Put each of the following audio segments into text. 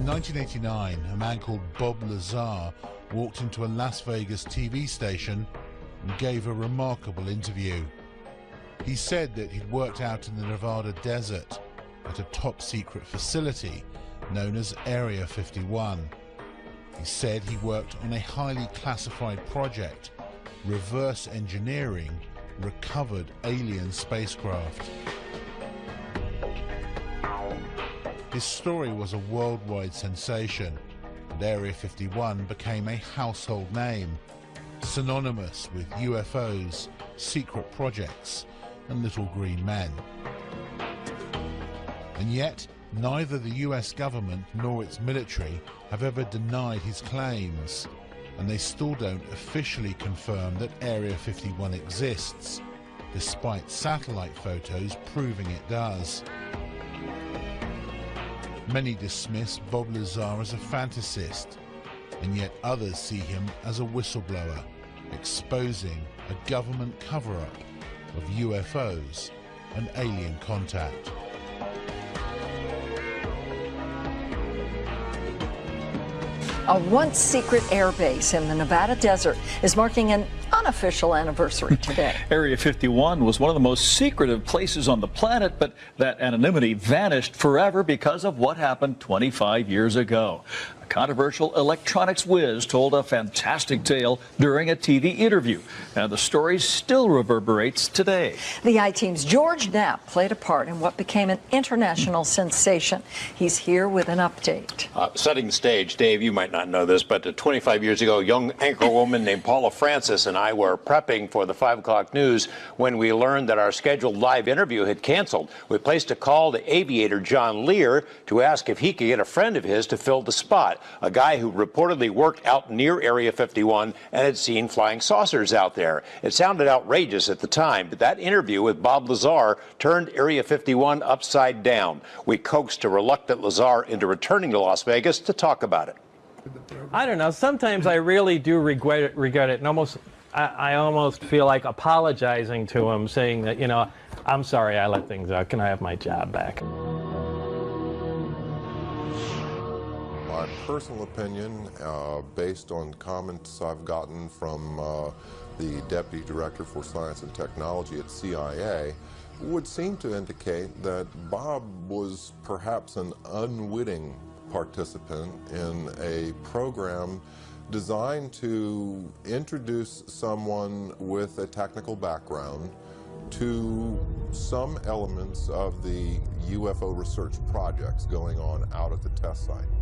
In 1989, a man called Bob Lazar walked into a Las Vegas TV station and gave a remarkable interview. He said that he'd worked out in the Nevada desert at a top secret facility known as Area 51. He said he worked on a highly classified project, reverse engineering recovered alien spacecraft. His story was a worldwide sensation, and Area 51 became a household name, synonymous with UFOs, secret projects, and little green men. And yet, neither the US government nor its military have ever denied his claims, and they still don't officially confirm that Area 51 exists, despite satellite photos proving it does. Many dismiss Bob Lazar as a fantasist, and yet others see him as a whistleblower, exposing a government cover-up of UFOs and alien contact. A once secret airbase in the Nevada desert is marking an unofficial anniversary today. Area 51 was one of the most secretive places on the planet, but that anonymity vanished forever because of what happened 25 years ago controversial electronics whiz told a fantastic tale during a TV interview, and the story still reverberates today. The I-Team's George Knapp played a part in what became an international sensation. He's here with an update. Uh, setting the stage, Dave, you might not know this, but uh, 25 years ago, a young anchor woman named Paula Francis and I were prepping for the 5 o'clock news when we learned that our scheduled live interview had canceled. We placed a call to aviator John Lear to ask if he could get a friend of his to fill the spot a guy who reportedly worked out near Area 51 and had seen flying saucers out there. It sounded outrageous at the time, but that interview with Bob Lazar turned Area 51 upside down. We coaxed a reluctant Lazar into returning to Las Vegas to talk about it. I don't know. Sometimes I really do regret it, regret it and almost I, I, almost feel like apologizing to him, saying that, you know, I'm sorry I let things out. Can I have my job back? My personal opinion, uh, based on comments I've gotten from uh, the Deputy Director for Science and Technology at CIA, would seem to indicate that Bob was perhaps an unwitting participant in a program designed to introduce someone with a technical background to some elements of the UFO research projects going on out at the test site.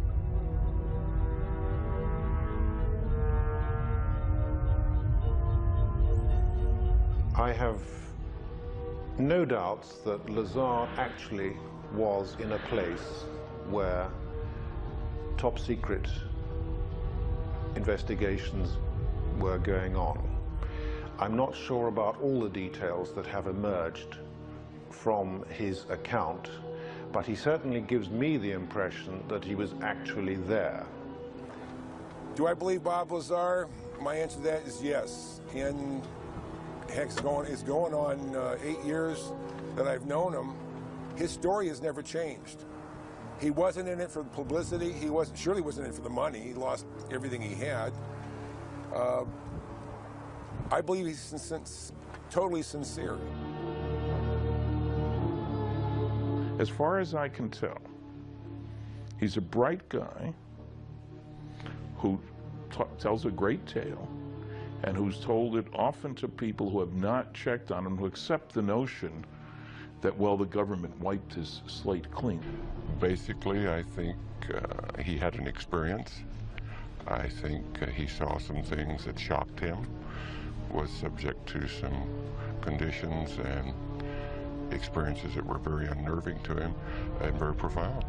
I have no doubts that Lazar actually was in a place where top secret investigations were going on. I'm not sure about all the details that have emerged from his account, but he certainly gives me the impression that he was actually there. Do I believe Bob Lazar? My answer to that is yes. In heck's going, it's going on uh, eight years that I've known him. His story has never changed. He wasn't in it for the publicity. He wasn't, surely wasn't in it for the money. He lost everything he had. Uh, I believe he's sin totally sincere. As far as I can tell, he's a bright guy who tells a great tale and who's told it often to people who have not checked on him, who accept the notion that, well, the government wiped his slate clean. Basically, I think uh, he had an experience. I think uh, he saw some things that shocked him, was subject to some conditions and experiences that were very unnerving to him and very profound.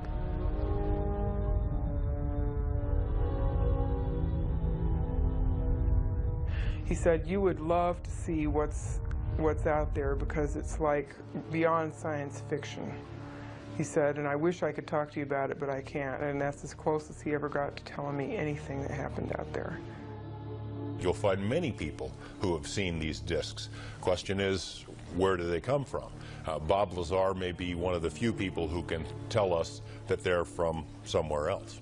He said, you would love to see what's, what's out there because it's like beyond science fiction. He said, and I wish I could talk to you about it, but I can't. And that's as close as he ever got to telling me anything that happened out there. You'll find many people who have seen these discs. Question is, where do they come from? Uh, Bob Lazar may be one of the few people who can tell us that they're from somewhere else.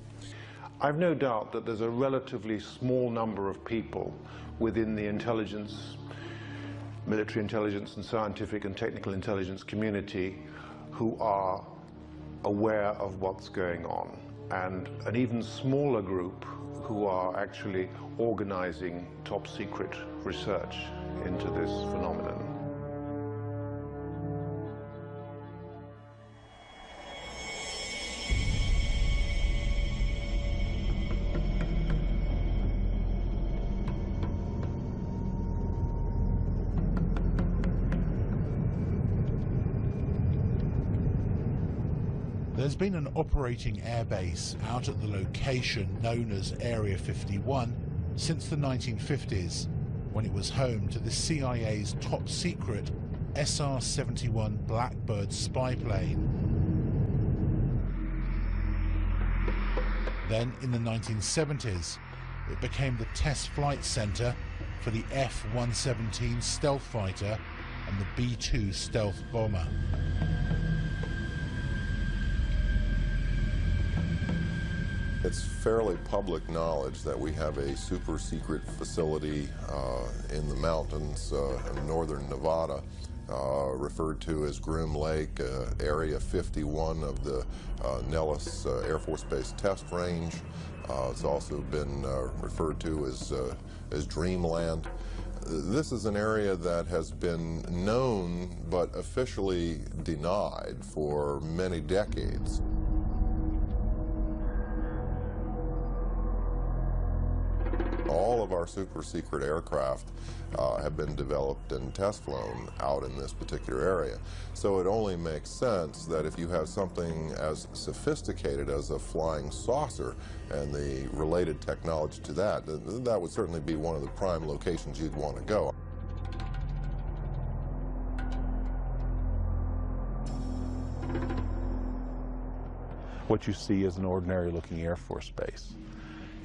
I've no doubt that there's a relatively small number of people within the intelligence, military intelligence and scientific and technical intelligence community who are aware of what's going on and an even smaller group who are actually organizing top secret research into this phenomenon. Been an operating airbase out at the location known as Area 51 since the 1950s, when it was home to the CIA's top secret SR-71 Blackbird spy plane. Then in the 1970s, it became the test flight center for the F-117 stealth fighter and the B-2 stealth bomber. It's fairly public knowledge that we have a super secret facility uh, in the mountains uh, of northern Nevada, uh, referred to as Groom Lake, uh, Area 51 of the uh, Nellis uh, Air Force Base Test Range. it's also been referred to as, as Dreamland. This is an area that has been known but officially denied for many decades. All of our super secret aircraft uh, have been developed and test flown out in this particular area. So it only makes sense that if you have something as sophisticated as a flying saucer and the related technology to that, that would certainly be one of the prime locations you'd want to go. What you see is an ordinary looking Air Force base.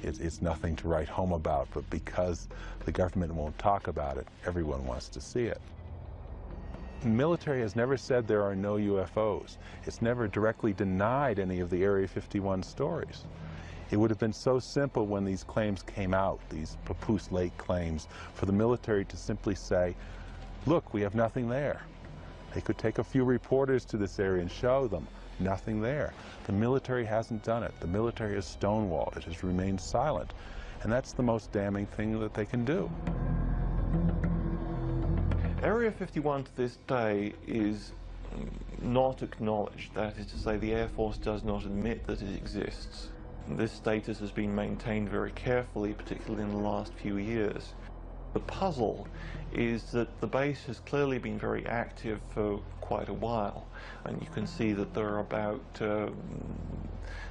It's, it's nothing to write home about, but because the government won't talk about it, everyone wants to see it. The military has never said there are no UFOs. It's never directly denied any of the Area 51 stories. It would have been so simple when these claims came out, these Papoose Lake claims, for the military to simply say, look, we have nothing there. They could take a few reporters to this area and show them nothing there. The military hasn't done it. The military has stonewalled. It has remained silent. And that's the most damning thing that they can do. Area 51 to this day is not acknowledged. That is to say, the Air Force does not admit that it exists. This status has been maintained very carefully, particularly in the last few years. The puzzle is that the base has clearly been very active for quite a while and you can see that there are about uh,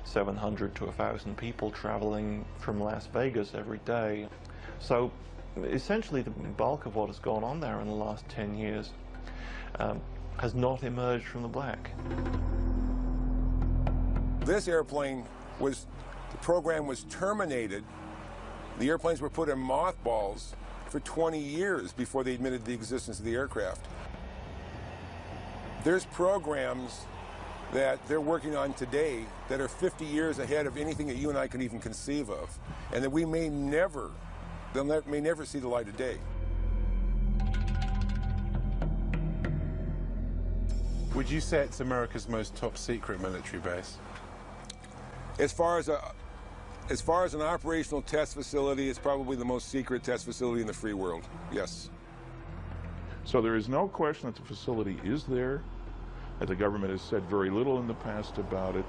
700 to 1,000 people traveling from Las Vegas every day. So essentially the bulk of what has gone on there in the last 10 years um, has not emerged from the black. This airplane was, the program was terminated. The airplanes were put in mothballs for 20 years before they admitted the existence of the aircraft. There's programs that they're working on today that are 50 years ahead of anything that you and I can even conceive of, and that we may never, may never see the light of day. Would you say it's America's most top secret military base? As far as a, as far as an operational test facility, it's probably the most secret test facility in the free world. Yes. So there is no question that the facility is there. And the government has said very little in the past about it.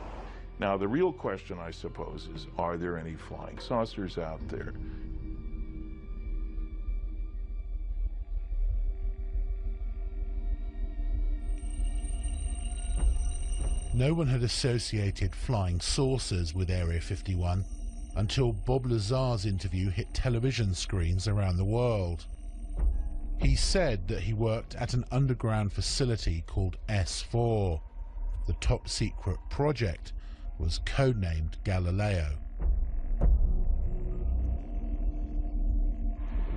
Now, the real question, I suppose, is are there any flying saucers out there? No one had associated flying saucers with Area 51 until Bob Lazar's interview hit television screens around the world. He said that he worked at an underground facility called S4. The top secret project was codenamed Galileo.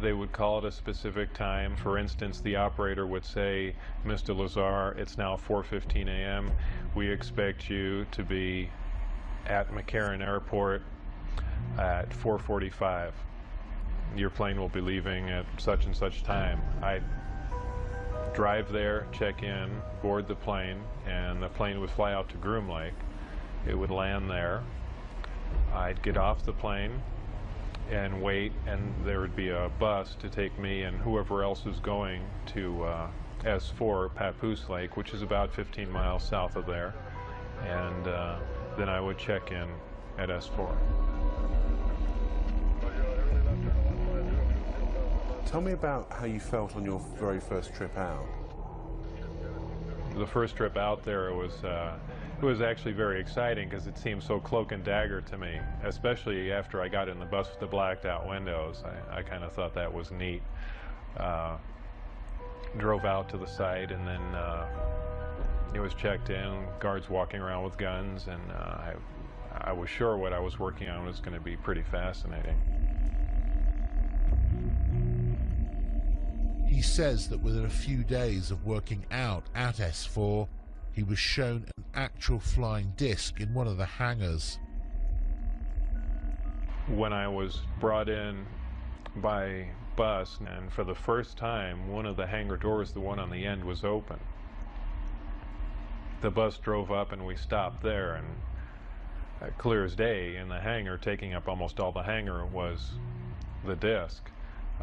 They would call at a specific time. For instance, the operator would say, Mr. Lazar, it's now 4.15 a.m. We expect you to be at McCarran Airport at 4:45. Your plane will be leaving at such and such time. I drive there, check in, board the plane, and the plane would fly out to Groom Lake. It would land there. I'd get off the plane and wait, and there would be a bus to take me and whoever else is going to uh, S4 Papoose Lake, which is about 15 miles south of there. And uh, then I would check in at S4. Tell me about how you felt on your very first trip out. The first trip out there was uh, it was actually very exciting because it seemed so cloak and dagger to me, especially after I got in the bus with the blacked out windows. I, I kind of thought that was neat. Uh, drove out to the site and then uh, it was checked in, guards walking around with guns, and uh, I, I was sure what I was working on was going to be pretty fascinating. He says that within a few days of working out at S4, he was shown an actual flying disc in one of the hangars. When I was brought in by bus, and for the first time, one of the hangar doors, the one on the end, was open. The bus drove up and we stopped there, and uh, clear as day in the hangar, taking up almost all the hangar, was the disc.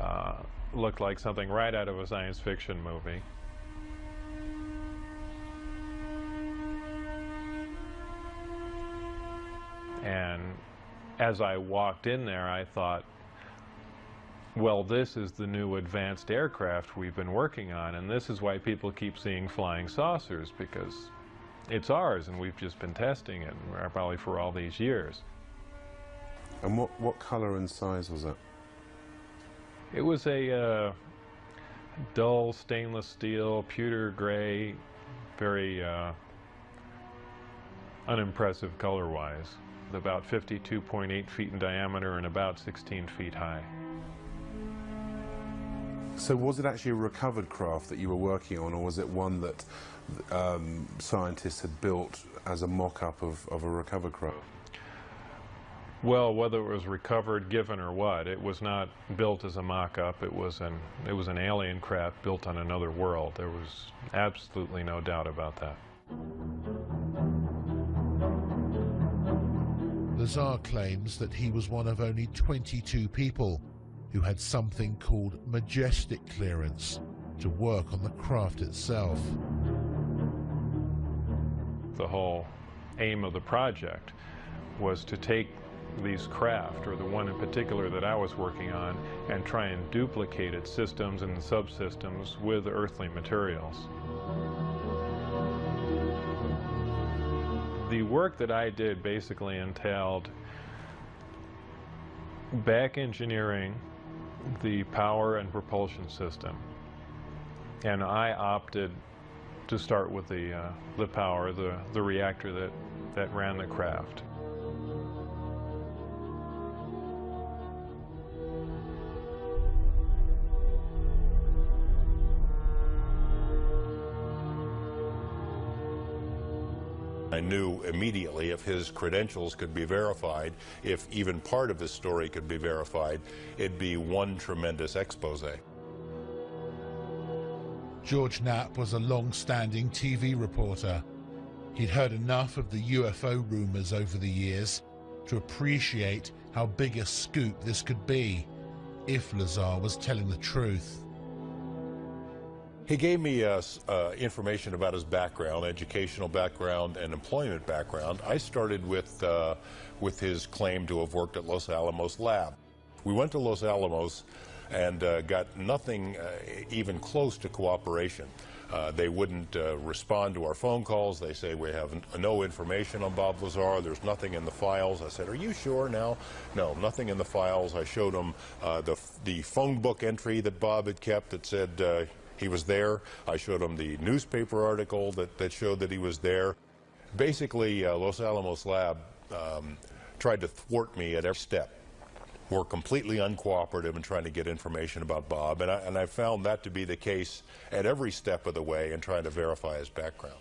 Uh, looked like something right out of a science fiction movie. And as I walked in there, I thought, well, this is the new advanced aircraft we've been working on, and this is why people keep seeing flying saucers, because it's ours, and we've just been testing it, probably for all these years. And what, what color and size was it? It was a uh, dull stainless steel, pewter gray, very uh, unimpressive color-wise. About 52.8 feet in diameter and about 16 feet high. So was it actually a recovered craft that you were working on, or was it one that um, scientists had built as a mock-up of, of a recovered craft? Well, whether it was recovered, given, or what, it was not built as a mock-up. It was an it was an alien craft built on another world. There was absolutely no doubt about that. Lazar claims that he was one of only 22 people who had something called majestic clearance to work on the craft itself. The whole aim of the project was to take these craft, or the one in particular that I was working on, and try and duplicate its systems and subsystems with earthly materials. The work that I did basically entailed back engineering the power and propulsion system. And I opted to start with the, uh, the power, the, the reactor that, that ran the craft. I knew immediately if his credentials could be verified, if even part of his story could be verified, it'd be one tremendous expose. George Knapp was a long-standing TV reporter. He'd heard enough of the UFO rumors over the years to appreciate how big a scoop this could be if Lazar was telling the truth. He gave me uh, uh, information about his background, educational background, and employment background. I started with, uh, with his claim to have worked at Los Alamos Lab. We went to Los Alamos and uh, got nothing uh, even close to cooperation. Uh, they wouldn't respond to our phone calls. They say we have no information on Bob Lazar. There's nothing in the files. I said, "Are you sure now?" No, nothing in the files. I showed them the the phone book entry that Bob had kept that said he was there. I showed him the newspaper article that, that showed that he was there. Basically, uh, Los Alamos Lab um, tried to thwart me at every step. Were completely uncooperative in trying to get information about Bob, and I, and I found that to be the case at every step of the way in trying to verify his background.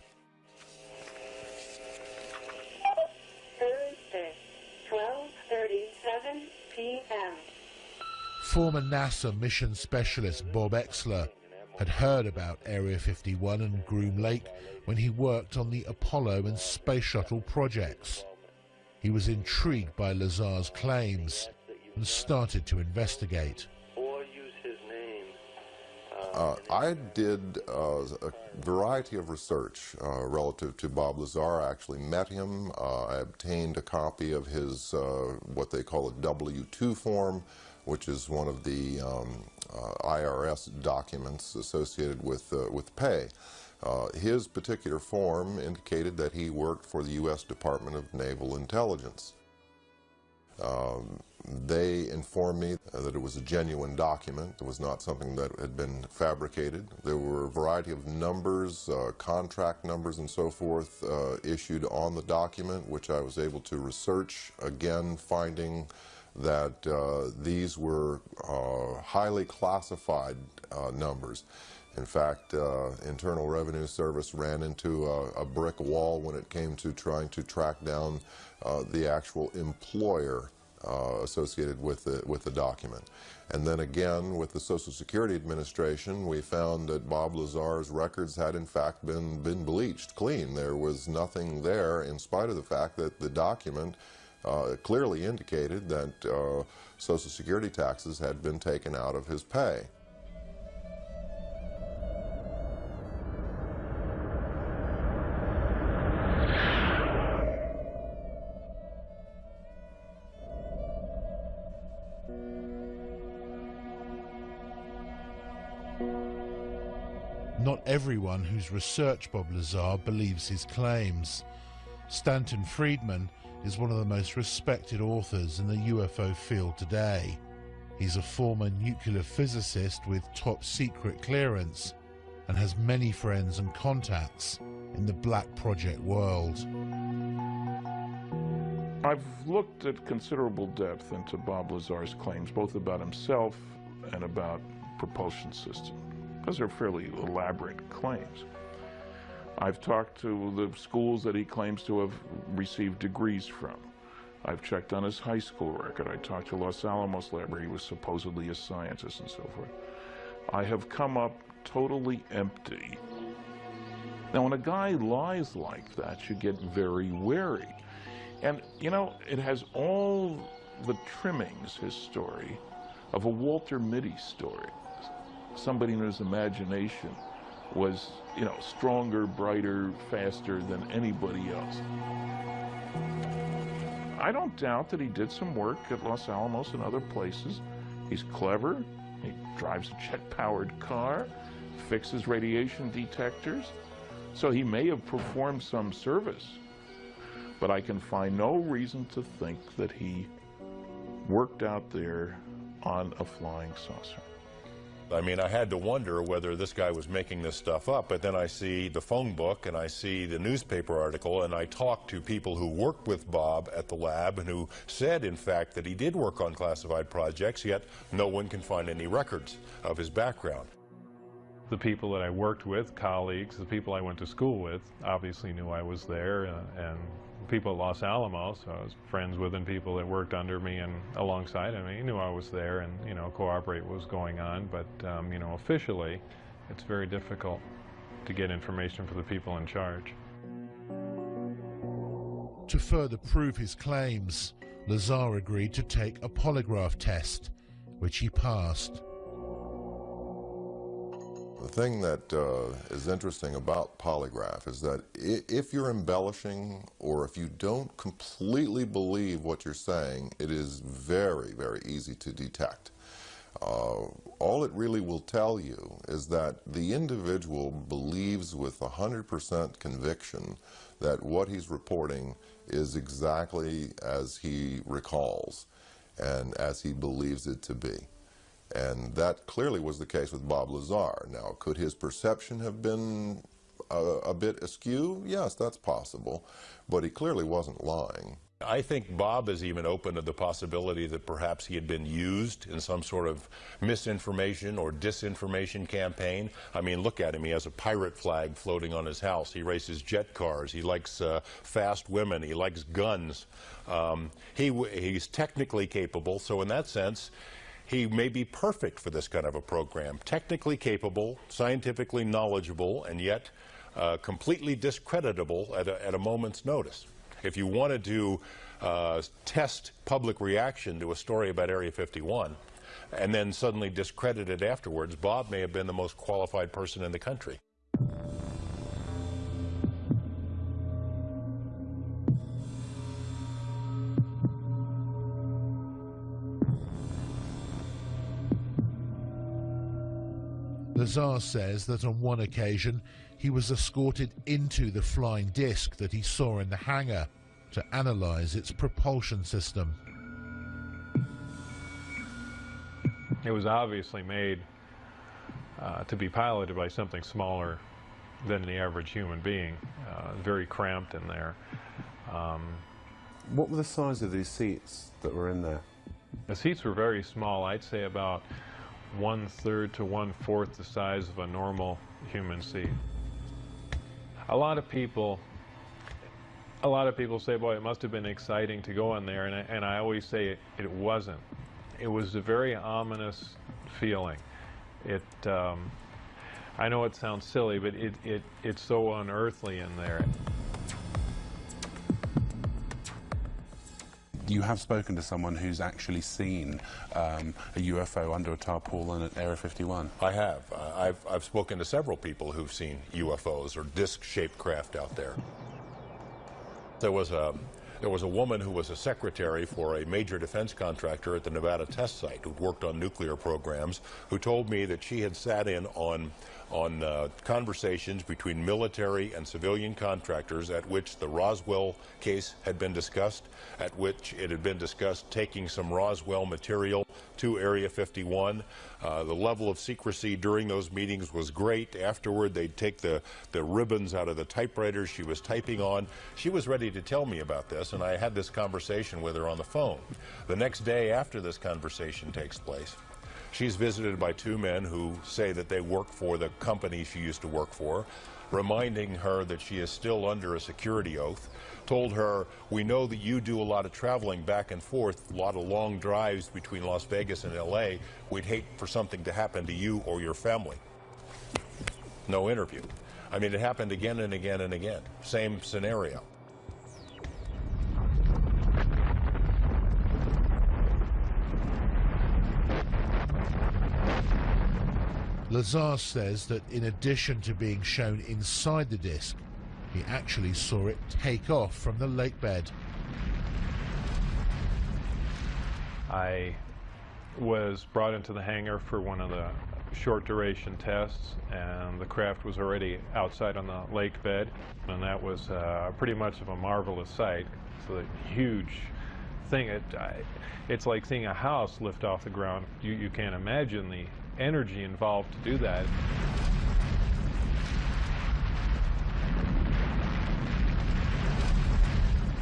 Thursday, 1237 p.m. Former NASA mission specialist Bob Oechsler had heard about Area 51 and Groom Lake when he worked on the Apollo and Space Shuttle projects. He was intrigued by Lazar's claims and started to investigate. Uh, I did uh, a variety of research uh, relative to Bob Lazar. I actually met him. Uh, I obtained a copy of his, uh, what they call a W-2 form, which is one of the um, uh, IRS documents associated with, with pay. his particular form indicated that he worked for the U.S. Department of Naval Intelligence. Um, they informed me that it was a genuine document. It was not something that had been fabricated. There were a variety of numbers, uh, contract numbers and so forth uh, issued on the document, which I was able to research, again finding that uh, these were uh, highly classified uh, numbers. In fact, uh, Internal Revenue Service ran into a, a, brick wall when it came to trying to track down the actual employer uh, associated with the, with the document. And then again, with the Social Security Administration, we found that Bob Lazar's records had in fact been, been bleached clean. There was nothing there in spite of the fact that the document uh, clearly indicated that uh, Social Security taxes had been taken out of his pay. Not everyone who's researched Bob Lazar believes his claims. Stanton Friedman is one of the most respected authors in the UFO field today. He's a former nuclear physicist with top secret clearance and has many friends and contacts in the Black Project world. I've looked at considerable depth into Bob Lazar's claims, both about himself and about propulsion system. Those are fairly elaborate claims. I've talked to the schools that he claims to have received degrees from. I've checked on his high school record. I talked to Los Alamos Lab where he was supposedly a scientist and so forth. I have come up totally empty. Now, when a guy lies like that, you get very wary. And, you know, it has all the trimmings, his story, of a Walter Mitty story somebody in his imagination was, you know, stronger, brighter, faster than anybody else. I don't doubt that he did some work at Los Alamos and other places. He's clever. He drives a jet-powered car, fixes radiation detectors. So he may have performed some service. But I can find no reason to think that he worked out there on a flying saucer. I mean, I had to wonder whether this guy was making this stuff up, but then I see the phone book and I see the newspaper article and I talk to people who worked with Bob at the lab and who said, in fact, that he did work on classified projects, yet no one can find any records of his background. The people that I worked with, colleagues, the people I went to school with, obviously knew I was there uh, and, and people at Los Alamos. I was friends with and people that worked under me and alongside of me knew I was there and, you know, cooperate what was going on. But, um, you know, officially, it's very difficult to get information for the people in charge. To further prove his claims, Lazar agreed to take a polygraph test, which he passed. The thing that uh, is interesting about polygraph is that if you're embellishing or if you don't completely believe what you're saying, it is very, very easy to detect. Uh, all it really will tell you is that the individual believes with 100% conviction that what he's reporting is exactly as he recalls and as he believes it to be. And that clearly was the case with Bob Lazar. Now, could his perception have been a, a bit askew? Yes, that's possible. But he clearly wasn't lying. I think Bob is even open to the possibility that perhaps he had been used in some sort of misinformation or disinformation campaign. I mean, look at him. He has a pirate flag floating on his house. He races jet cars. He likes uh, fast women. He likes guns. Um, he, he's technically capable, so in that sense, he may be perfect for this kind of a program. Technically capable, scientifically knowledgeable, and yet uh, completely discreditable at a, at a moment's notice. If you wanted to uh, test public reaction to a story about Area 51 and then suddenly discredit it afterwards, Bob may have been the most qualified person in the country. Lazar says that on one occasion he was escorted into the flying disc that he saw in the hangar to analyze its propulsion system. It was obviously made uh, to be piloted by something smaller than the average human being, uh, very cramped in there. Um, what were the size of these seats that were in there? The seats were very small. I'd say about one third to one fourth the size of a normal human seat. A lot of people, a lot of people say, boy, it must have been exciting to go in there, and I, and I always say it, it wasn't. It was a very ominous feeling. It, um, I know it sounds silly, but it, it, it's so unearthly in there. You have spoken to someone who's actually seen um, a UFO under a tarpaulin at Area 51. I have. Uh, I've, I've spoken to several people who've seen UFOs or disc-shaped craft out there. There was a there was a woman who was a secretary for a major defense contractor at the Nevada test site who worked on nuclear programs, who told me that she had sat in on on uh, conversations between military and civilian contractors at which the Roswell case had been discussed, at which it had been discussed taking some Roswell material to Area 51. Uh, the level of secrecy during those meetings was great. Afterward, they'd take the, the ribbons out of the typewriters she was typing on. She was ready to tell me about and I had this conversation with her on the phone. The next day after this conversation takes place, She's visited by two men who say that they work for the company she used to work for, reminding her that she is still under a security oath, told her, we know that you do a lot of traveling back and forth, a lot of long drives between Las Vegas and L.A. We'd hate for something to happen to you or your family. No interview. I mean, it happened again and again and again. Same scenario. Lazar says that in addition to being shown inside the disc, he actually saw it take off from the lake bed. I was brought into the hangar for one of the short duration tests and the craft was already outside on the lake bed and that was uh, pretty much of a marvelous sight. It's a huge thing. It, I, it's like seeing a house lift off the ground. You, you can't imagine the energy involved to do that.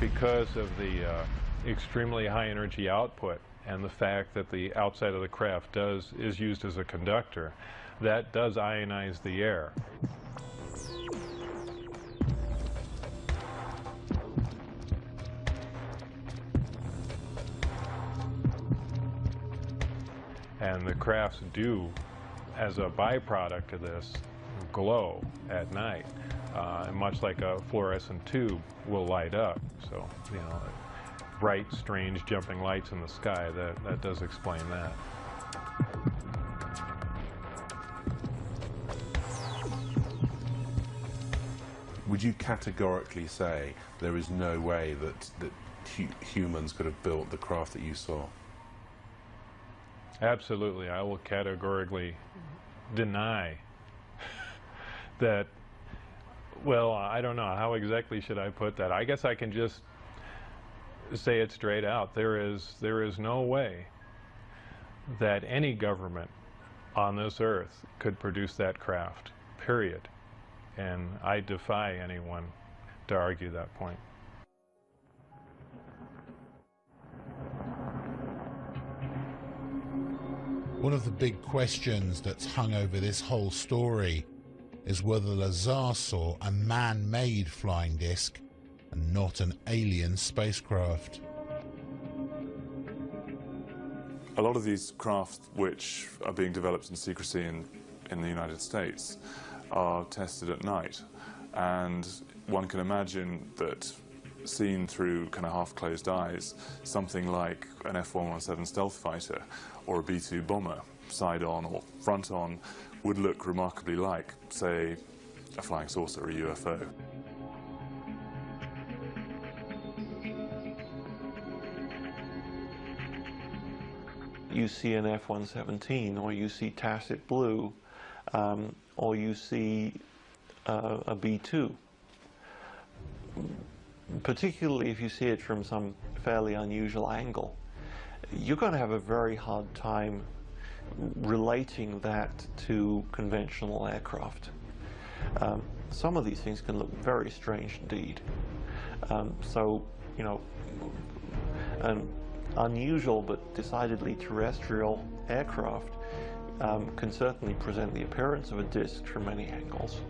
Because of the uh, extremely high energy output and the fact that the outside of the craft does is used as a conductor, that does ionize the air. And the crafts do, as a byproduct of this, glow at night, uh, much like a fluorescent tube will light up. So, you know, bright, strange jumping lights in the sky, that, that does explain that. Would you categorically say there is no way that, that hu humans could have built the craft that you saw? Absolutely. I will categorically deny that, well, I don't know. How exactly should I put that? I guess I can just say it straight out. There is, there is no way that any government on this earth could produce that craft, period. And I defy anyone to argue that point. One of the big questions that's hung over this whole story is whether Lazar saw a man-made flying disc and not an alien spacecraft. A lot of these craft which are being developed in secrecy in, in the United States are tested at night and one can imagine that seen through kind of half-closed eyes, something like an F-117 stealth fighter or a B-2 bomber, side-on or front-on, would look remarkably like, say, a flying saucer or a UFO. You see an F-117 or you see Tacit Blue um, or you see uh, a B-2 particularly if you see it from some fairly unusual angle, you're going to have a very hard time relating that to conventional aircraft. Um, some of these things can look very strange indeed. Um, so, you know, an unusual but decidedly terrestrial aircraft um, can certainly present the appearance of a disk from many angles.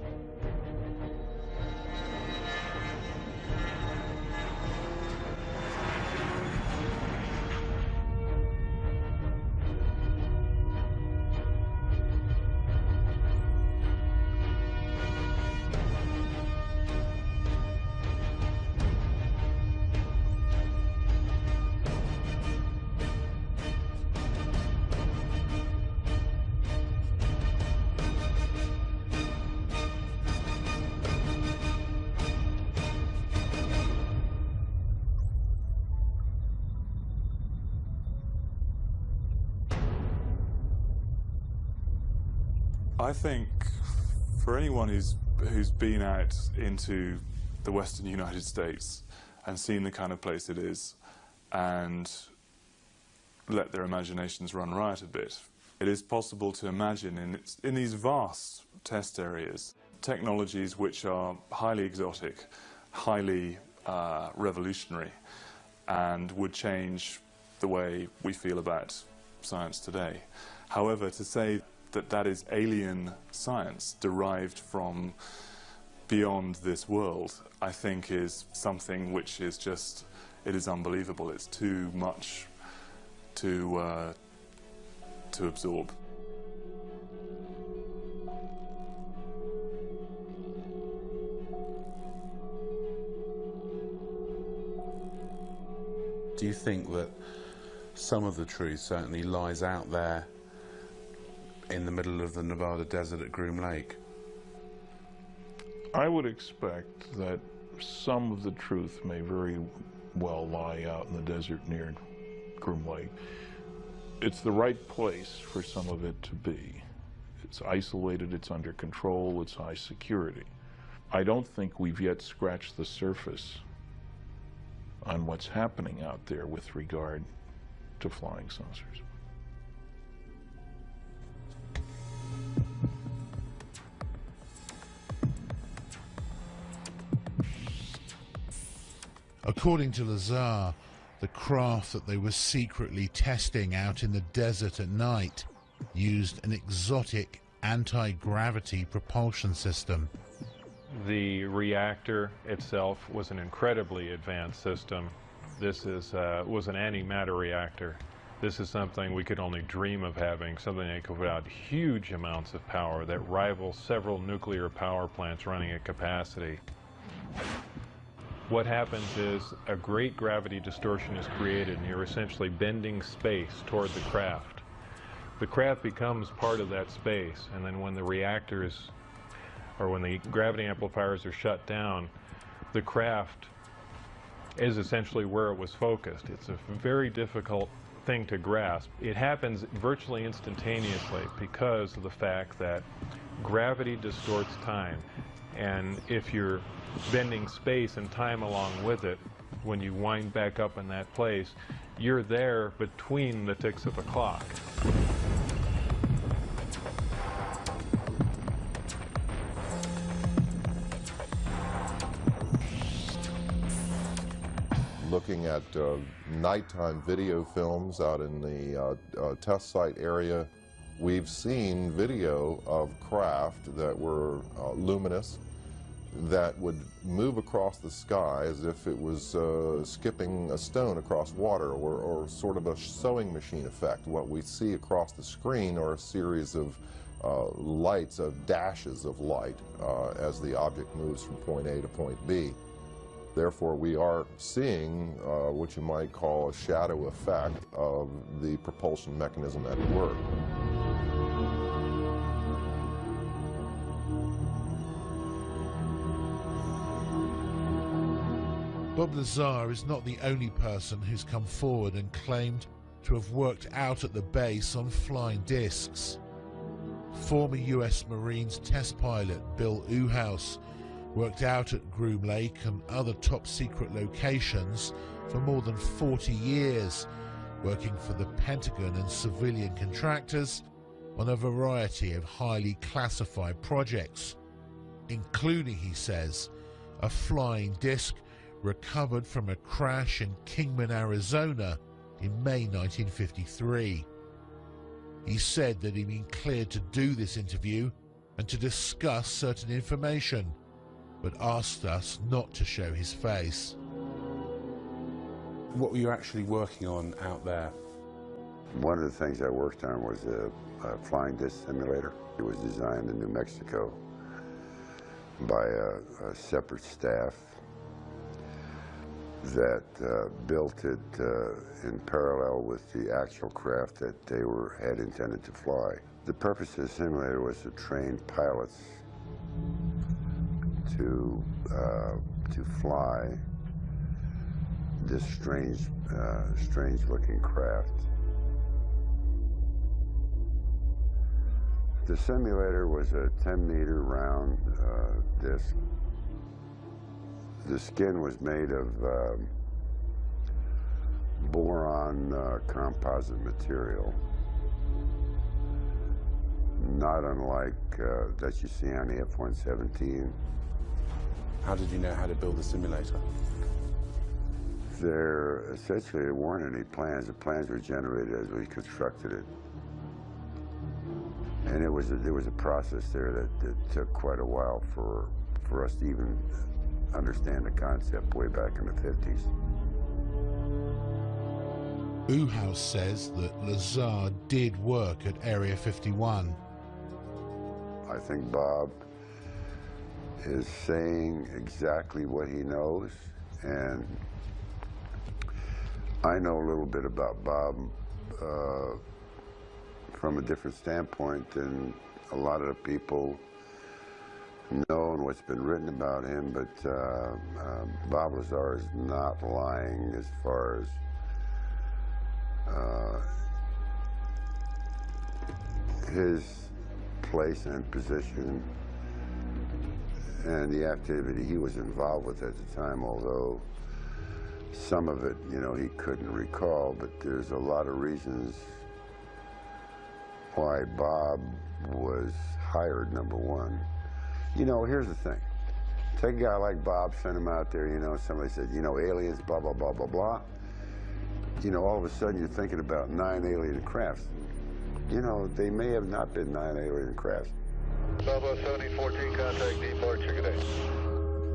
Been out into the western United States and seen the kind of place it is and let their imaginations run riot a bit, it is possible to imagine in, in these vast test areas technologies which are highly exotic, highly uh, revolutionary, and would change the way we feel about science today. However, to say that that is alien science derived from beyond this world, I think is something which is just, it is unbelievable. It's too much to, uh, to absorb. Do you think that some of the truth certainly lies out there in the middle of the Nevada desert at Groom Lake? I would expect that some of the truth may very well lie out in the desert near Groom Lake. It's the right place for some of it to be. It's isolated, it's under control, it's high security. I don't think we've yet scratched the surface on what's happening out there with regard to flying saucers. According to Lazar, the craft that they were secretly testing out in the desert at night used an exotic anti-gravity propulsion system. The reactor itself was an incredibly advanced system. This is, uh, was an antimatter reactor. This is something we could only dream of having, something that could put out huge amounts of power that rivals several nuclear power plants running at capacity what happens is a great gravity distortion is created and you're essentially bending space toward the craft. The craft becomes part of that space and then when the reactors or when the gravity amplifiers are shut down, the craft is essentially where it was focused. It's a very difficult thing to grasp. It happens virtually instantaneously because of the fact that gravity distorts time. And if you're bending space and time along with it, when you wind back up in that place, you're there between the ticks of a clock. Looking at uh, nighttime video films out in the uh, uh, test site area, We've seen video of craft that were uh, luminous, that would move across the sky as if it was uh, skipping a stone across water or, or, sort of a sewing machine effect. What we see across the screen are a series of uh, lights, of dashes of light uh, as the object moves from point A to point B. Therefore, we are seeing uh, what you might call a shadow effect of the propulsion mechanism at work. Bob Lazar is not the only person who's come forward and claimed to have worked out at the base on flying discs. Former US Marines test pilot Bill Uhouse worked out at Groom Lake and other top secret locations for more than 40 years, working for the Pentagon and civilian contractors on a variety of highly classified projects, including, he says, a flying disc recovered from a crash in Kingman, Arizona in May 1953. He said that he'd been cleared to do this interview and to discuss certain information, but asked us not to show his face. What were you actually working on out there? One of the things I worked on was a, a flying disc simulator. It was designed in New Mexico by a, a separate staff that uh, built it uh, in parallel with the actual craft that they were had intended to fly. The purpose of the simulator was to train pilots to uh, to fly this strange, uh, strange-looking craft. The simulator was a 10-meter round uh, disc the skin was made of um, boron uh, composite material, not unlike uh, that you see on the F-117. How did you know how to build the simulator? There, essentially, there weren't any plans. The plans were generated as we constructed it. And it was a, there was a process there that, that took quite a while for, for us to even understand the concept way back in the 50s. Uhouse says that Lazar did work at Area 51. I think Bob is saying exactly what he knows, and I know a little bit about Bob uh, from a different standpoint than a lot of the people know and what's been written about him, but uh, uh, Bob Lazar is not lying as far as uh, his place and position and the activity he was involved with at the time, although some of it, you know, he couldn't recall, but there's a lot of reasons why Bob was hired, number one. You know, here's the thing. Take a guy like Bob, send him out there, you know, somebody said, you know, aliens, blah, blah, blah, blah, blah. You know, all of a sudden you're thinking about nine alien crafts. You know, they may have not been nine alien crafts. Bravo 7014, contact departure, good day.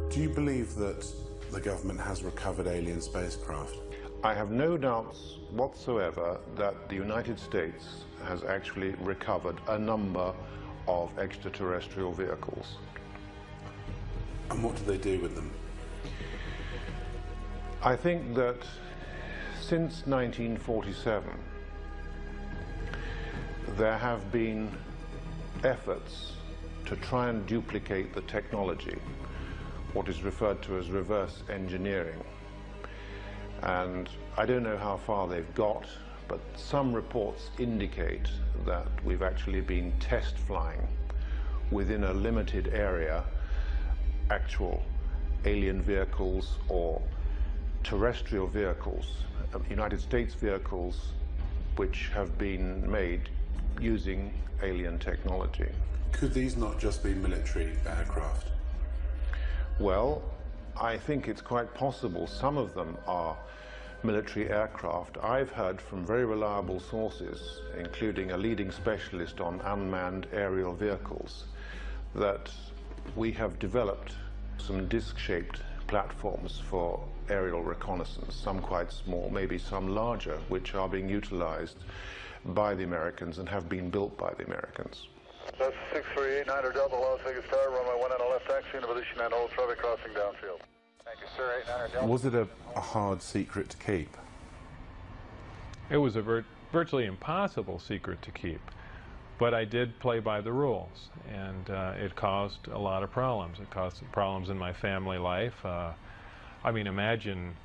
Do you believe that the government has recovered alien spacecraft? I have no doubts whatsoever that the United States has actually recovered a number of extraterrestrial vehicles. And what do they do with them? I think that since 1947, there have been efforts to try and duplicate the technology, what is referred to as reverse engineering. And I don't know how far they've got, but some reports indicate that we've actually been test flying within a limited area actual alien vehicles or terrestrial vehicles, uh, United States vehicles which have been made using alien technology. Could these not just be military aircraft? Well, I think it's quite possible some of them are military aircraft, I've heard from very reliable sources, including a leading specialist on unmanned aerial vehicles, that we have developed some disc-shaped platforms for aerial reconnaissance, some quite small, maybe some larger, which are being utilized by the Americans and have been built by the Americans. That's 638 Niner Delta Las Vegas Tower, runway 1 and a left taxi into position and hold traffic crossing downfield. Thank you, sir. 8 Niner Delta. Was it a, a hard secret to keep? It was a vir virtually impossible secret to keep. But I did play by the rules, and uh, it caused a lot of problems. It caused problems in my family life. Uh, I mean, imagine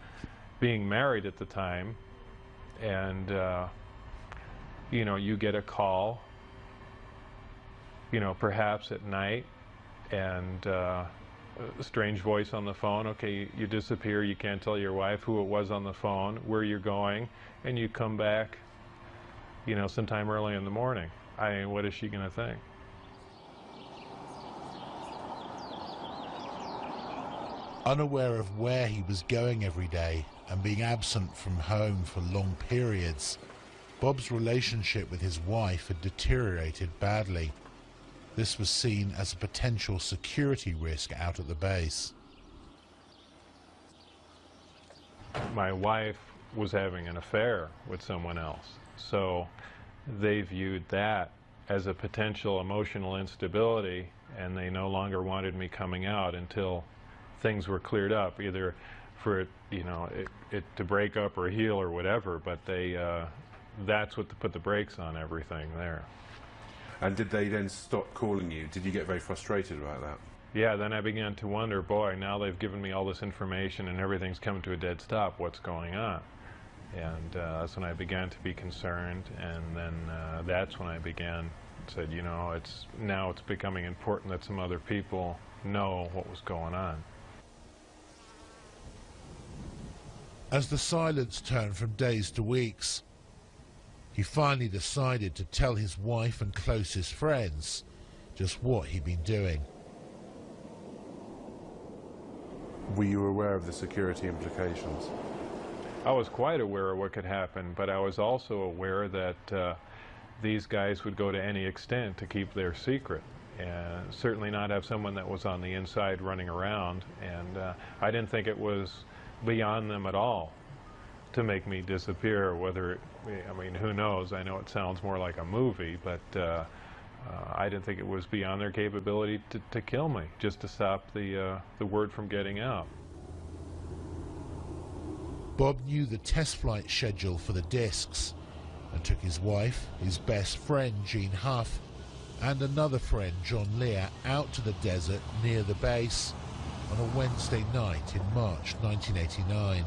being married at the time, and uh, you know, you get a call, you know, perhaps at night, and uh, a strange voice on the phone. Okay, you, disappear. You can't tell your wife who it was on the phone, where you're going, and you come back, you know, sometime early in the morning. I mean, what is she going to think? Unaware of where he was going every day and being absent from home for long periods, Bob's relationship with his wife had deteriorated badly. This was seen as a potential security risk out at the base. My wife was having an affair with someone else. So they viewed that as a potential emotional instability and they no longer wanted me coming out until things were cleared up, either for it, you know, it, it to break up or heal or whatever, but they, uh, that's what put the brakes on everything there. And did they then stop calling you? Did you get very frustrated about that? Yeah, then I began to wonder, boy, now they've given me all this information and everything's come to a dead stop. What's going on? And uh, that's when I began to be concerned, and then uh, that's when I began said, you know, it's now it's becoming important that some other people know what was going on. As the silence turned from days to weeks, he finally decided to tell his wife and closest friends just what he'd been doing. Were you aware of the security implications? I was quite aware of what could happen, but I was also aware that uh, these guys would go to any extent to keep their secret and certainly not have someone that was on the inside running around and uh, I didn't think it was beyond them at all to make me disappear whether it, I mean who knows I know it sounds more like a movie but uh, uh, I didn't think it was beyond their capability to, to kill me just to stop the uh, the word from getting out Bob knew the test flight schedule for the discs and took his wife, his best friend Gene Huff, and another friend John Lear out to the desert near the base on a Wednesday night in March 1989.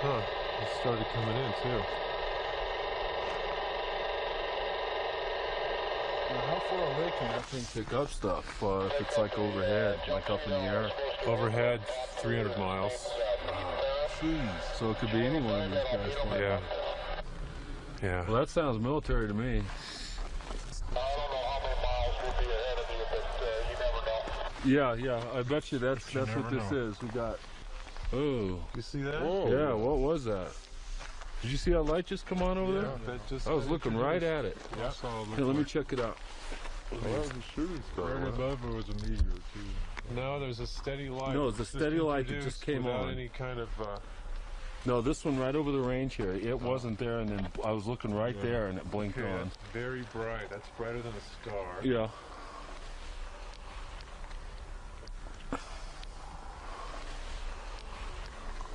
Huh, started coming in too. Now, how far away can that thing pick up stuff uh, if it's like overhead, like up in the air? Overhead, 300 miles. Jeez. So it could be any one of these guys. Yeah. Yeah. Well, that sounds military to me. I don't know how many miles we'll be ahead of you but you never know. Yeah, yeah. I bet you that's You that's what this know. is. We got. Oh. You see that? Yeah. What was that? Did you see that light just come on over Yeah, there? that just- I was looking right at it. Yeah. I saw it Here, let me check it out. Well, was a shooting star. Right above it was a meteor too. No, there's a steady light. No, it's a steady light that just came without on. any kind of. Uh, No, this one right over the range here. It wasn't there, and then I was looking right Yeah. there, and it blinked okay, on. that's very bright. That's brighter than a star. Yeah.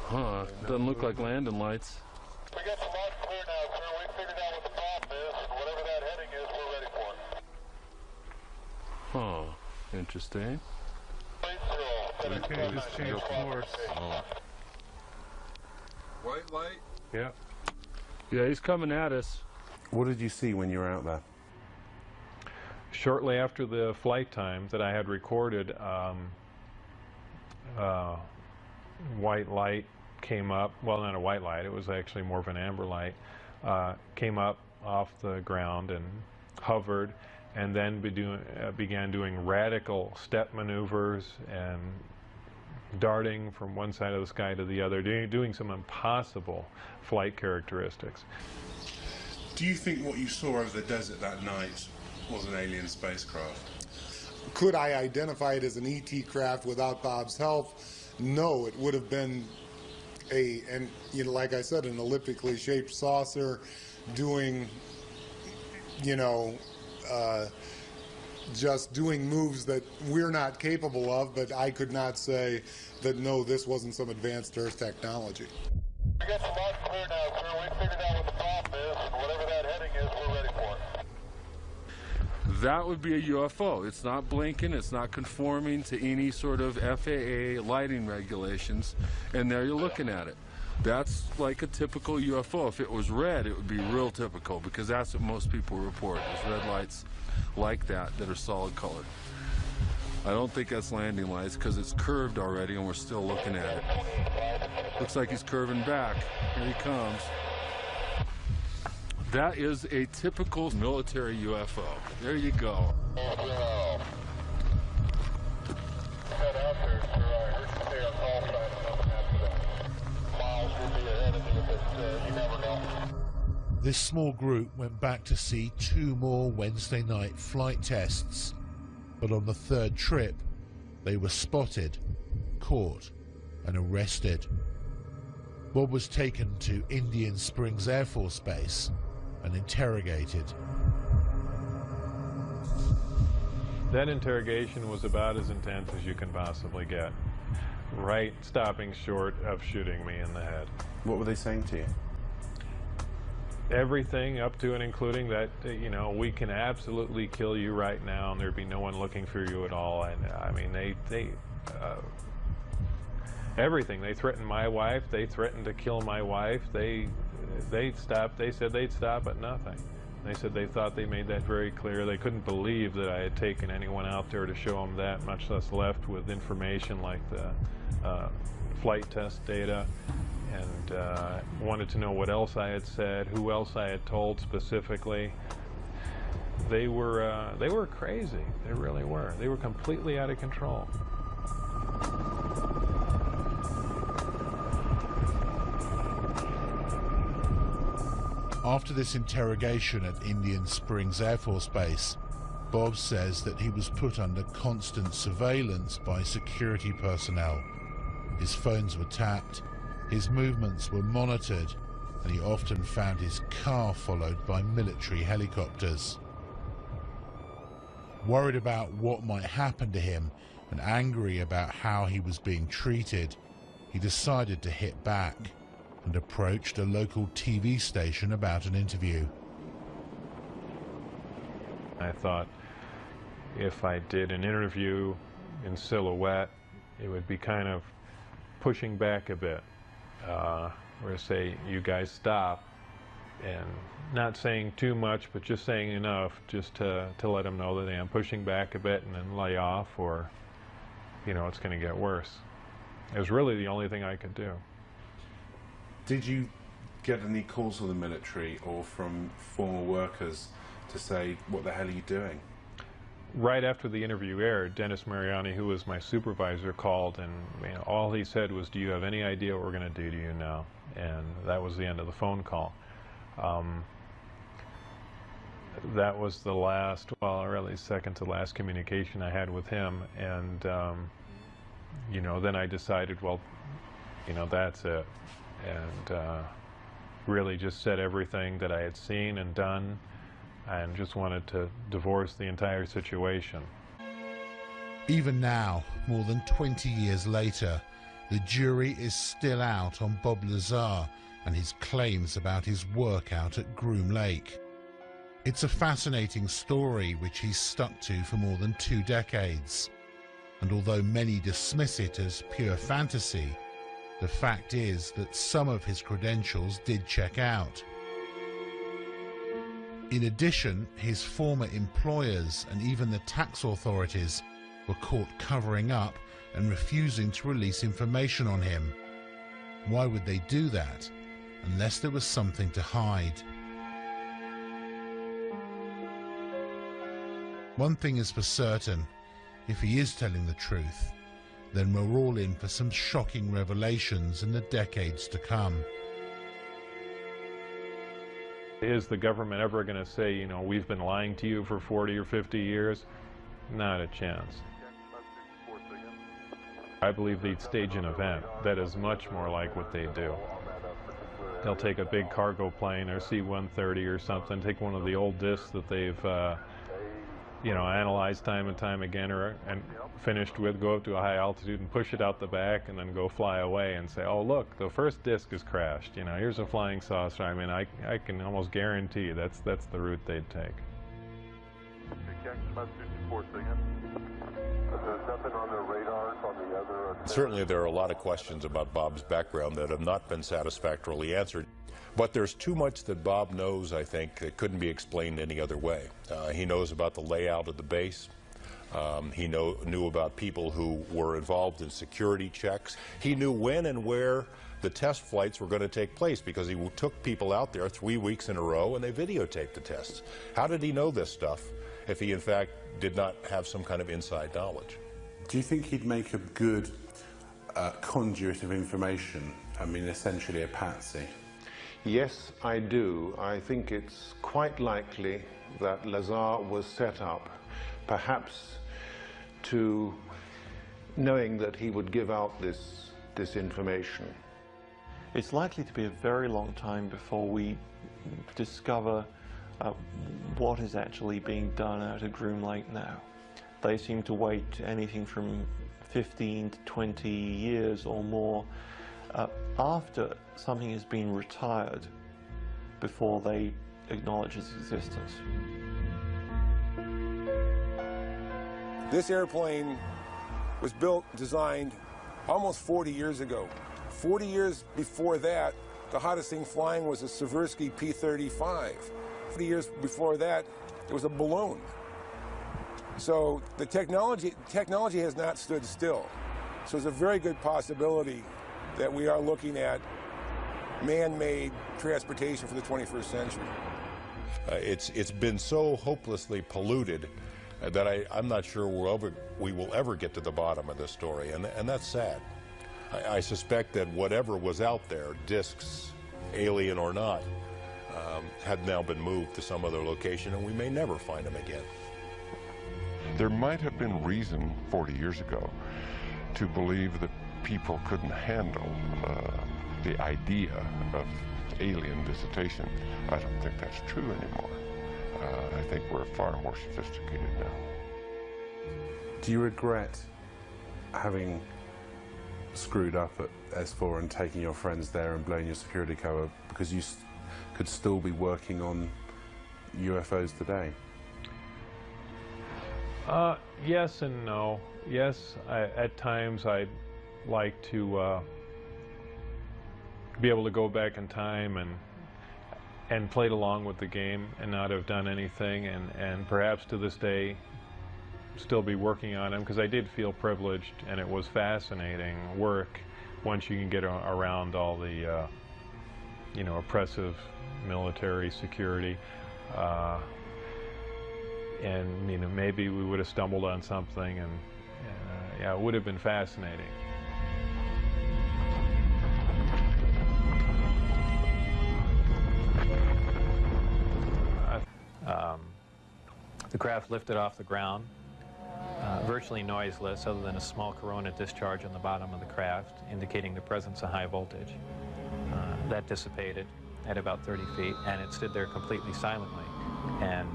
Huh? Doesn't look like landing lights. We got the lights clear now, sir. We figured out what the problem is, and whatever that heading is, we're ready for it. Huh? Interesting. Okay, just change course. White light. Yeah. Yeah, he's coming at us. What did you see when you were out there? Shortly after the flight time that I had recorded, um, uh, white light came up. Well, not a white light. It was actually more of an amber light. Uh, came up off the ground and hovered, and then be doing, uh, began doing radical step maneuvers and darting from one side of the sky to the other, doing, doing some impossible flight characteristics. Do you think what you saw over the desert that night was an alien spacecraft? Could I identify it as an ET craft without Bob's help? No, it would have been a, and you know, like I said, an elliptically shaped saucer doing, you know, uh, just doing moves that we're not capable of, but I could not say that no, this wasn't some advanced Earth technology. Clear now, sir. We figured out what the problem is, and whatever that heading is, we're ready for it. That would be a UFO. It's not blinking, it's not conforming to any sort of FAA lighting regulations, and there you're looking at it. That's like a typical UFO. If it was red, it would be real typical because that's what most people report is red lights like that that are solid colored. I don't think that's landing lights because it's curved already and we're still looking at it. Looks like he's curving back. Here he comes. That is a typical military UFO. There you go. This small group went back to see two more Wednesday night flight tests, but on the third trip, they were spotted, caught, and arrested. Bob was taken to Indian Springs Air Force Base and interrogated. That interrogation was about as intense as you can possibly get. Right stopping short of shooting me in the head. What were they saying to you? Everything up to and including that, uh, you know, we can absolutely kill you right now and there'd be no one looking for you at all. And I mean, they, they, uh, everything. They threatened my wife. They threatened to kill my wife. They, they stopped. They said they'd stop at nothing. They said they thought they made that very clear. They couldn't believe that I had taken anyone out there to show them that, much less left with information like the uh, flight test data, and uh, wanted to know what else I had said, who else I had told specifically. They were uh, they were crazy. They really were. They were completely out of control. After this interrogation at Indian Springs Air Force Base, Bob says that he was put under constant surveillance by security personnel. His phones were tapped, his movements were monitored, and he often found his car followed by military helicopters. Worried about what might happen to him and angry about how he was being treated, he decided to hit back and approached a local TV station about an interview. I thought if I did an interview in silhouette, it would be kind of pushing back a bit. Uh, where say, you guys stop, and not saying too much, but just saying enough just to, to let them know that I am pushing back a bit and then lay off, or, you know, it's going to get worse. It was really the only thing I could do. Did you get any calls from the military or from former workers to say, what the hell are you doing? Right after the interview aired, Dennis Mariani, who was my supervisor, called and you know, all he said was, do you have any idea what we're going to do to you now? And that was the end of the phone call. Um, that was the last, well, really second to last communication I had with him. And, um, you know, then I decided, well, you know, that's it and uh, really just said everything that I had seen and done and just wanted to divorce the entire situation. Even now, more than 20 years later, the jury is still out on Bob Lazar and his claims about his work out at Groom Lake. It's a fascinating story which he's stuck to for more than two decades. And although many dismiss it as pure fantasy, the fact is that some of his credentials did check out. In addition, his former employers and even the tax authorities were caught covering up and refusing to release information on him. Why would they do that unless there was something to hide? One thing is for certain, if he is telling the truth, then we're all in for some shocking revelations in the decades to come. Is the government ever going to say, you know, we've been lying to you for 40 or 50 years? Not a chance. I believe they'd stage an event that is much more like what they do. They'll take a big cargo plane or C-130 or something, take one of the old discs that they've, uh, you know, analyzed time and time again or and finished with, go up to a high altitude and push it out the back and then go fly away and say, oh, look, the first disc is crashed. You know, here's a flying saucer. I mean, I, I can almost guarantee that's, that's the route they'd take. Certainly, there are a lot of questions about Bob's background that have not been satisfactorily answered. But there's too much that Bob knows, I think, that couldn't be explained any other way. Uh, he knows about the layout of the base. Um, he know, knew about people who were involved in security checks. He knew when and where the test flights were going to take place because he took people out there three weeks in a row and they videotaped the tests. How did he know this stuff if he, in fact, did not have some kind of inside knowledge? Do you think he'd make a good uh, conduit of information? I mean, essentially a patsy. Yes, I do. I think it's quite likely that Lazar was set up, perhaps to knowing that he would give out this, this information. It's likely to be a very long time before we discover uh, what is actually being done out at Groom Lake now. They seem to wait anything from 15 to 20 years or more uh, after something has been retired before they acknowledge its existence. This airplane was built, designed almost 40 years ago. 40 years before that, the hottest thing flying was a Seversky P-35. 40 years before that, it was a balloon. So the technology, technology has not stood still. So it's a very good possibility that we are looking at man-made transportation for the 21st century. Uh, it's, it's been so hopelessly polluted uh, that I, I'm not sure we'll ever, we will ever get to the bottom of this story, and, and that's sad. I, I suspect that whatever was out there, discs, alien or not, um, had now been moved to some other location, and we may never find them again. There might have been reason 40 years ago to believe that people couldn't handle uh, the idea of alien visitation. I don't think that's true anymore. Uh, I think we're far more sophisticated now. Do you regret having screwed up at S4 and taking your friends there and blowing your security cover because you could still be working on UFOs today? Uh, yes and no. Yes, I, at times I'd like to uh, be able to go back in time and and played along with the game and not have done anything and, and perhaps to this day still be working on them because I did feel privileged and it was fascinating work once you can get around all the uh, you know oppressive military security uh, and you know maybe we would have stumbled on something and uh, yeah it would have been fascinating. Um, the craft lifted off the ground, uh, virtually noiseless other than a small corona discharge on the bottom of the craft indicating the presence of high voltage. Uh, that dissipated at about 30 feet and it stood there completely silently and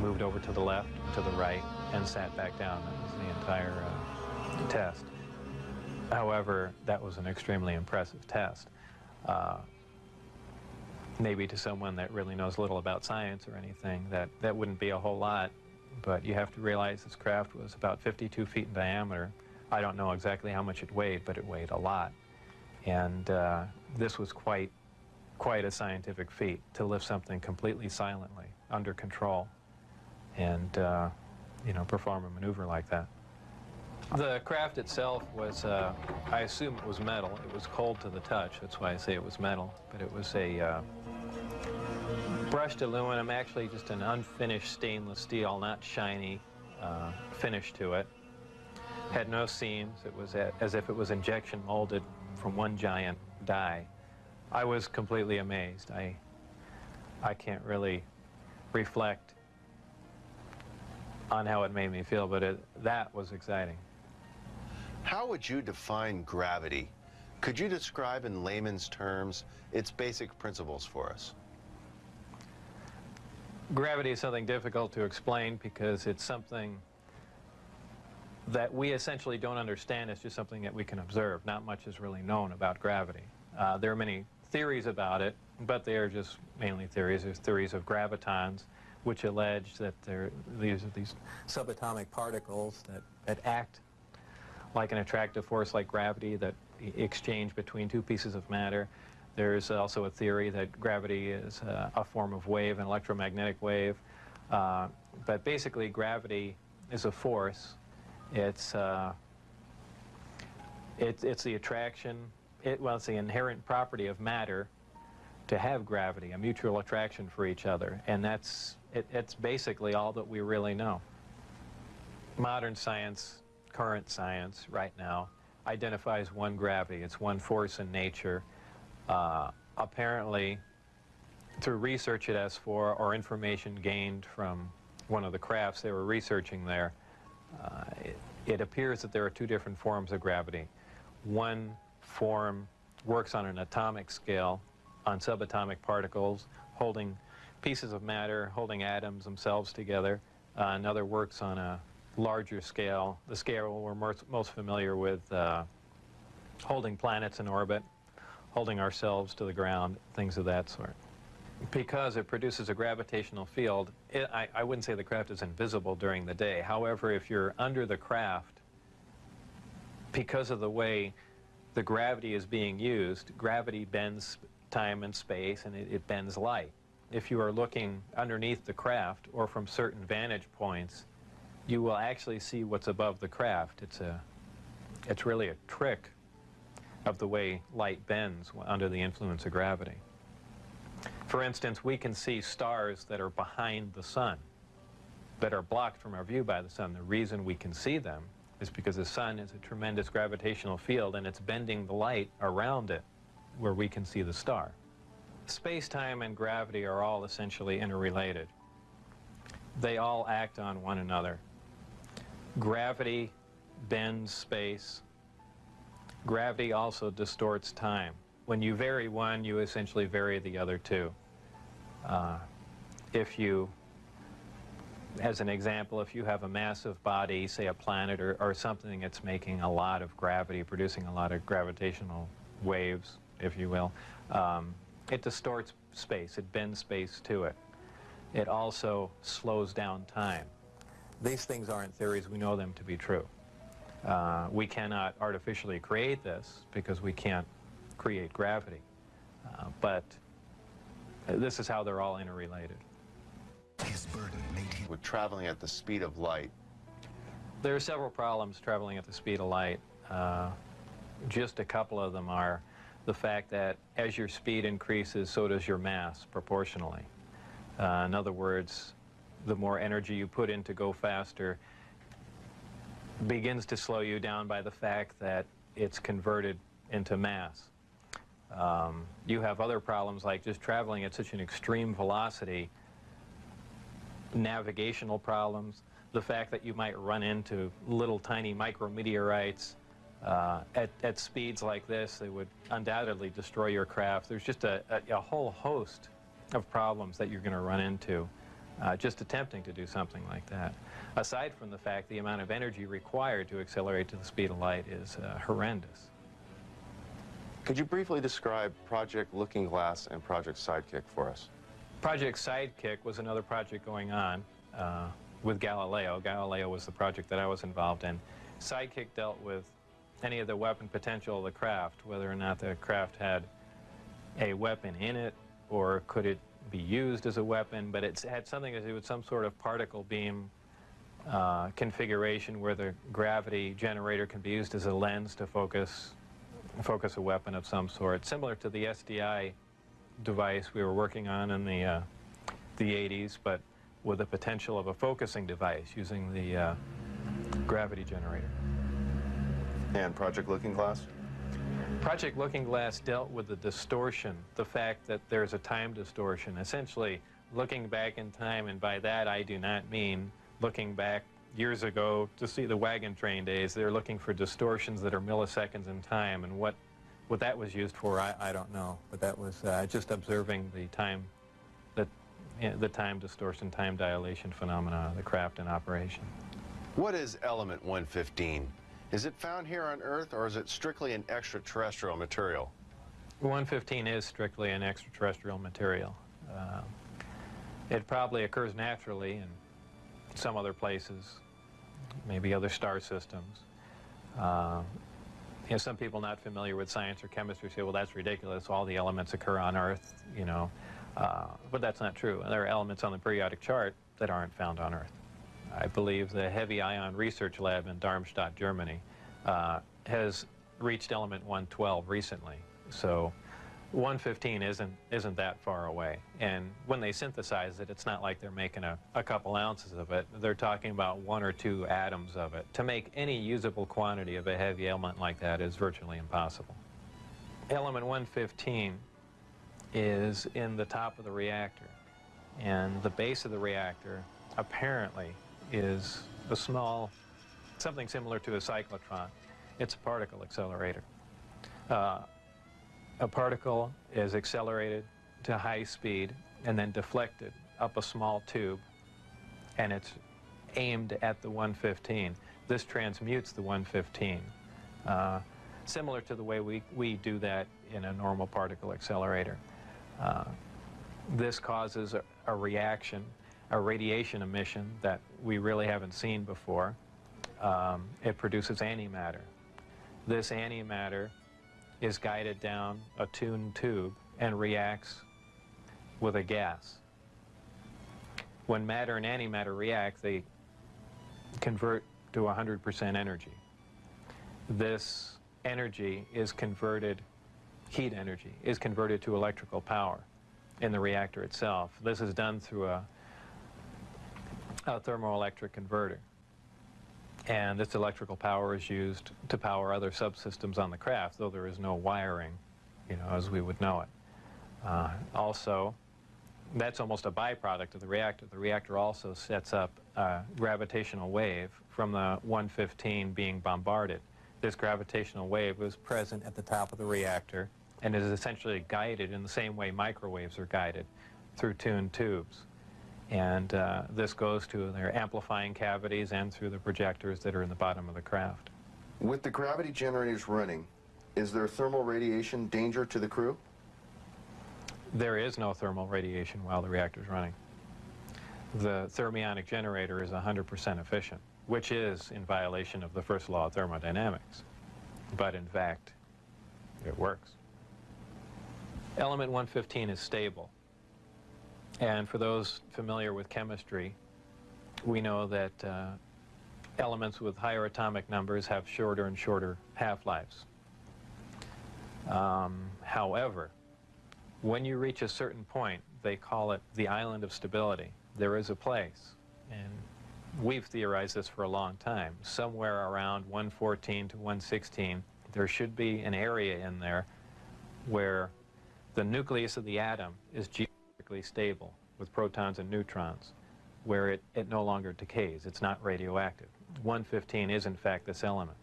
moved over to the left, to the right, and sat back down. That was the entire uh, test. However, that was an extremely impressive test. Maybe to someone that really knows little about science or anything, that, that wouldn't be a whole lot, but you have to realize this craft was about 52 feet in diameter. I don't know exactly how much it weighed, but it weighed a lot. And uh, this was quite, quite a scientific feat, to lift something completely silently, under control and uh, you know perform a maneuver like that. The craft itself was, uh, I assume it was metal. It was cold to the touch. That's why I say it was metal. But it was a, uh, brushed aluminum, actually just an unfinished stainless steel, not shiny uh, finish to it. Had no seams. It was as if it was injection molded from one giant die. I was completely amazed. I, I can't really reflect on how it made me feel, but it, that was exciting. How would you define gravity? Could you describe in layman's terms its basic principles for us? Gravity is something difficult to explain because it's something that we essentially don't understand. It's just something that we can observe. Not much is really known about gravity. Uh, there are many theories about it, but they are just mainly theories. There's theories of gravitons, which allege that there, these are these subatomic particles that, that act like an attractive force like gravity that exchange between two pieces of matter. There's also a theory that gravity is uh, a form of wave, an electromagnetic wave. Uh, but basically, gravity is a force. It's, uh, it, it's the attraction, it, well, it's the inherent property of matter to have gravity, a mutual attraction for each other. And that's, it, it's basically all that we really know. Modern science, current science right now, identifies one gravity. It's one force in nature. Uh, apparently, through research at S4 or information gained from one of the crafts they were researching there, uh, it, it appears that there are two different forms of gravity. One form works on an atomic scale, on subatomic particles, holding pieces of matter, holding atoms themselves together. Uh, another works on a larger scale, the scale we're most, most familiar with, uh, holding planets in orbit, holding ourselves to the ground, things of that sort. Because it produces a gravitational field, it, I, I wouldn't say the craft is invisible during the day. However, if you're under the craft, because of the way the gravity is being used, gravity bends time and space and it, it bends light. If you are looking underneath the craft or from certain vantage points, you will actually see what's above the craft. It's, a, it's really a trick of the way light bends under the influence of gravity. For instance, we can see stars that are behind the sun, that are blocked from our view by the sun. The reason we can see them is because the sun is a tremendous gravitational field and it's bending the light around it where we can see the star. Space-time and gravity are all essentially interrelated. They all act on one another. Gravity bends space. Gravity also distorts time. When you vary one, you essentially vary the other two. Uh, if you, as an example, if you have a massive body, say a planet or, or something that's making a lot of gravity, producing a lot of gravitational waves, if you will, um, it distorts space. It bends space to it. It also slows down time. These things aren't theories. We know them to be true. Uh, we cannot artificially create this because we can't create gravity. Uh, but this is how they're all interrelated. His burden made him... With traveling at the speed of light. There are several problems traveling at the speed of light. Uh, just a couple of them are the fact that as your speed increases, so does your mass proportionally. Uh, in other words, the more energy you put in to go faster begins to slow you down by the fact that it's converted into mass. Um, you have other problems like just traveling at such an extreme velocity, navigational problems, the fact that you might run into little tiny micrometeorites uh, at, at speeds like this, they would undoubtedly destroy your craft. There's just a, a, a whole host of problems that you're going to run into uh, just attempting to do something like that. Aside from the fact the amount of energy required to accelerate to the speed of light is uh, horrendous. Could you briefly describe Project Looking Glass and Project Sidekick for us? Project Sidekick was another project going on uh, with Galileo. Galileo was the project that I was involved in. Sidekick dealt with any of the weapon potential of the craft, whether or not the craft had a weapon in it, or could it be used as a weapon, but it had something to do with some sort of particle beam uh, configuration where the gravity generator can be used as a lens to focus, focus a weapon of some sort, similar to the SDI device we were working on in the, uh, the 80s, but with the potential of a focusing device using the uh, gravity generator. And Project Looking Glass? Project Looking Glass dealt with the distortion, the fact that there's a time distortion, essentially looking back in time, and by that I do not mean looking back years ago to see the wagon train days. They're looking for distortions that are milliseconds in time, and what, what that was used for, I, I don't know. But that was uh, just observing the time, the, the time distortion, time dilation phenomena of the craft in operation. What is element 115? Is it found here on Earth, or is it strictly an extraterrestrial material? 115 is strictly an extraterrestrial material. Uh, it probably occurs naturally in some other places, maybe other star systems. Uh, you know, some people not familiar with science or chemistry say, well, that's ridiculous. All the elements occur on Earth, you know. Uh, but that's not true. There are elements on the periodic chart that aren't found on Earth. I believe the Heavy Ion Research Lab in Darmstadt, Germany, uh, has reached element 112 recently. So 115 isn't, isn't that far away. And when they synthesize it, it's not like they're making a, a couple ounces of it. They're talking about one or two atoms of it. To make any usable quantity of a heavy element like that is virtually impossible. Element 115 is in the top of the reactor. And the base of the reactor apparently is a small, something similar to a cyclotron. It's a particle accelerator. Uh, a particle is accelerated to high speed and then deflected up a small tube, and it's aimed at the 115. This transmutes the 115, uh, similar to the way we, we do that in a normal particle accelerator. Uh, this causes a, a reaction a radiation emission that we really haven't seen before. Um, it produces antimatter. This antimatter is guided down a tuned tube and reacts with a gas. When matter and antimatter react, they convert to 100% energy. This energy is converted, heat energy, is converted to electrical power in the reactor itself. This is done through a a thermoelectric converter. And this electrical power is used to power other subsystems on the craft, though there is no wiring, you know, as we would know it. Uh, also, that's almost a byproduct of the reactor. The reactor also sets up a gravitational wave from the 115 being bombarded. This gravitational wave was present at the top of the reactor and is essentially guided in the same way microwaves are guided through tuned tubes. And uh, this goes to their amplifying cavities and through the projectors that are in the bottom of the craft. With the gravity generators running, is there thermal radiation danger to the crew? There is no thermal radiation while the reactor is running. The thermionic generator is 100% efficient, which is in violation of the first law of thermodynamics. But in fact, it works. Element 115 is stable. And for those familiar with chemistry, we know that uh, elements with higher atomic numbers have shorter and shorter half-lives. Um, however, when you reach a certain point, they call it the island of stability. There is a place, and we've theorized this for a long time, somewhere around 114 to 116, there should be an area in there where the nucleus of the atom is stable with protons and neutrons, where it, it no longer decays. It's not radioactive. 115 is, in fact, this element.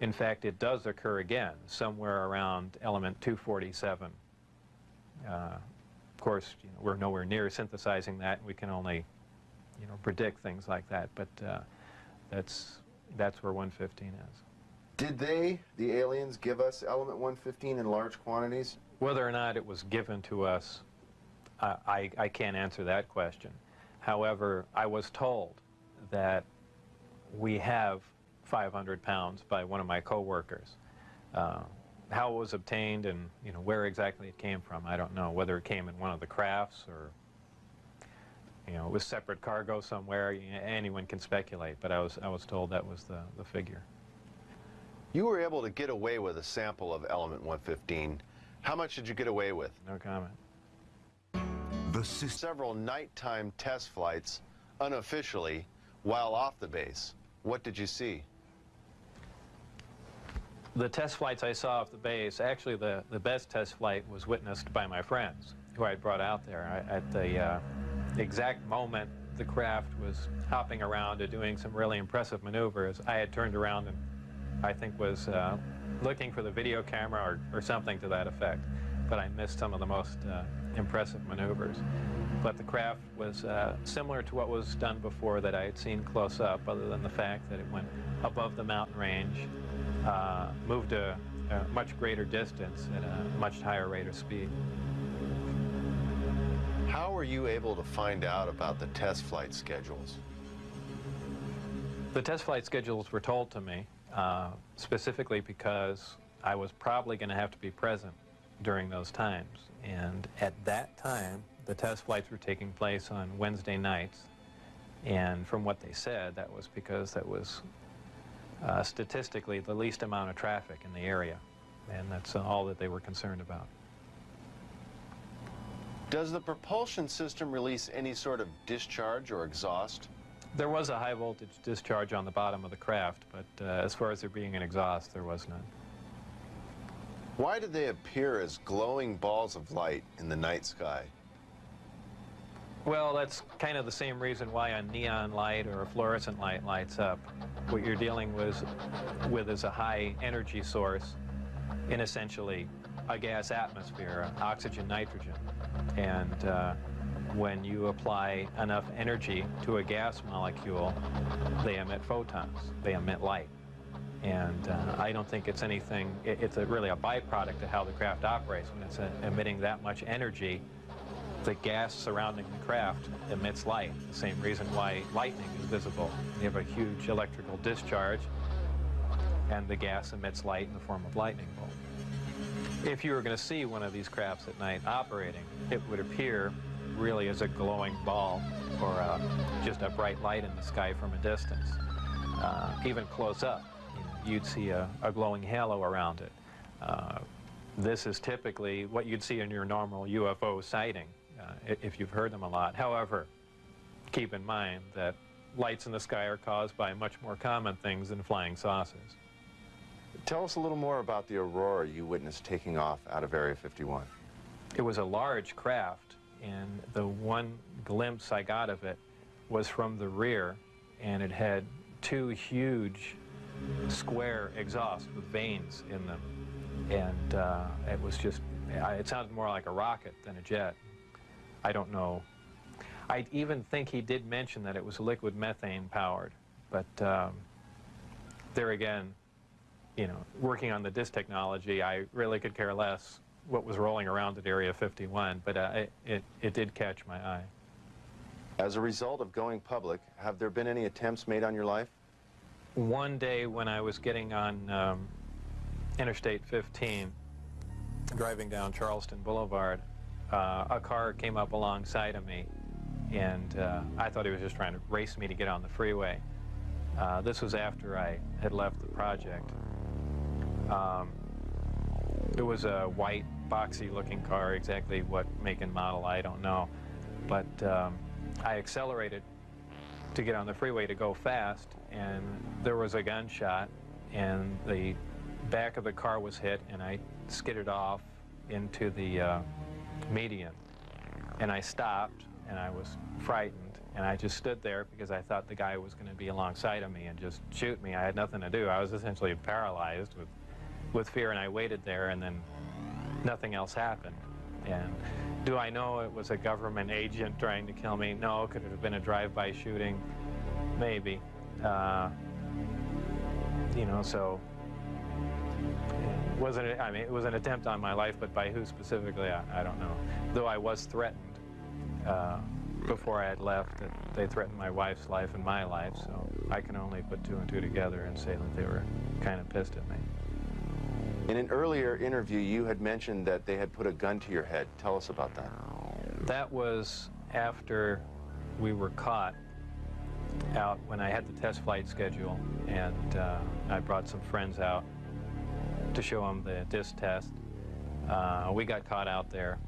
In fact, it does occur again somewhere around element 247. Uh, of course, you know, we're nowhere near synthesizing that. We can only, you know, predict things like that. But uh, that's that's where 115 is. Did they, the aliens, give us element 115 in large quantities? Whether or not it was given to us I, I can't answer that question. However, I was told that we have 500 pounds by one of my coworkers. Uh, how it was obtained and you know where exactly it came from, I don't know. Whether it came in one of the crafts or you know it was separate cargo somewhere. You know, anyone can speculate, but I was I was told that was the the figure. You were able to get away with a sample of element 115. How much did you get away with? No comment. Several nighttime test flights, unofficially, while off the base. What did you see? The test flights I saw off the base, actually the, the best test flight was witnessed by my friends who I brought out there. I, at the uh, exact moment the craft was hopping around and doing some really impressive maneuvers, I had turned around and I think was uh, looking for the video camera or, or something to that effect. But I missed some of the most uh, impressive maneuvers. But the craft was uh, similar to what was done before that I had seen close up, other than the fact that it went above the mountain range, uh, moved a, a much greater distance at a much higher rate of speed. How were you able to find out about the test flight schedules? The test flight schedules were told to me uh, specifically because I was probably going to have to be present during those times. And at that time, the test flights were taking place on Wednesday nights. And from what they said, that was because that was uh, statistically the least amount of traffic in the area. And that's all that they were concerned about. Does the propulsion system release any sort of discharge or exhaust? There was a high voltage discharge on the bottom of the craft, but uh, as far as there being an exhaust, there was none. Why do they appear as glowing balls of light in the night sky? Well, that's kind of the same reason why a neon light or a fluorescent light lights up. What you're dealing with, with is a high energy source in essentially a gas atmosphere, oxygen, nitrogen. And uh, when you apply enough energy to a gas molecule, they emit photons, they emit light. And uh, I don't think it's anything, it, it's a, really a byproduct of how the craft operates. When it's uh, emitting that much energy, the gas surrounding the craft emits light, the same reason why lightning is visible. You have a huge electrical discharge, and the gas emits light in the form of lightning bolt. If you were going to see one of these crafts at night operating, it would appear really as a glowing ball or uh, just a bright light in the sky from a distance. Uh, even close up, you would see a, a, glowing halo around it. Uh, this is typically what you'd see in your normal UFO sighting, uh, if you've heard them a lot. However, keep in mind that lights in the sky are caused by much more common things than flying saucers. Tell us a little more about the Aurora you witnessed taking off out of Area 51. It was a large craft, and the one glimpse I got of it was from the rear, and it had two huge square exhaust with vanes in them. And uh, it was just, it sounded more like a rocket than a jet. I don't know. I even think he did mention that it was liquid methane powered, but um, there again, you know, working on the disc technology, I really could care less what was rolling around at Area 51, but uh, it, it, it did catch my eye. As a result of going public, have there been any attempts made on your life? One day when I was getting on um, Interstate 15, driving down Charleston Boulevard, uh, a car came up alongside of me, and uh, I thought he was just trying to race me to get on the freeway. Uh, this was after I had left the project. Um, it was a white, boxy looking car, exactly what make and model, I don't know. But um, I accelerated to get on the freeway to go fast, and there was a gunshot, and the back of the car was hit, and I skidded off into the uh, median. And I stopped, and I was frightened, and I just stood there because I thought the guy was going to be alongside of me and just shoot me. I had nothing to do. I was essentially paralyzed with with fear, and I waited there, and then nothing else happened. And do I know it was a government agent trying to kill me? No. Could it have been a drive-by shooting? Maybe. Uh, you know, so it wasn't. I mean, it was an attempt on my life, but by who specifically, I, I don't know. Though I was threatened uh, before I had left, that they threatened my wife's life and my life. So I can only put two and two together and say that they were kind of pissed at me. In an earlier interview, you had mentioned that they had put a gun to your head. Tell us about that. That was after we were caught out when I had the test flight schedule, and uh, I brought some friends out to show them the disc test. Uh, we got caught out there,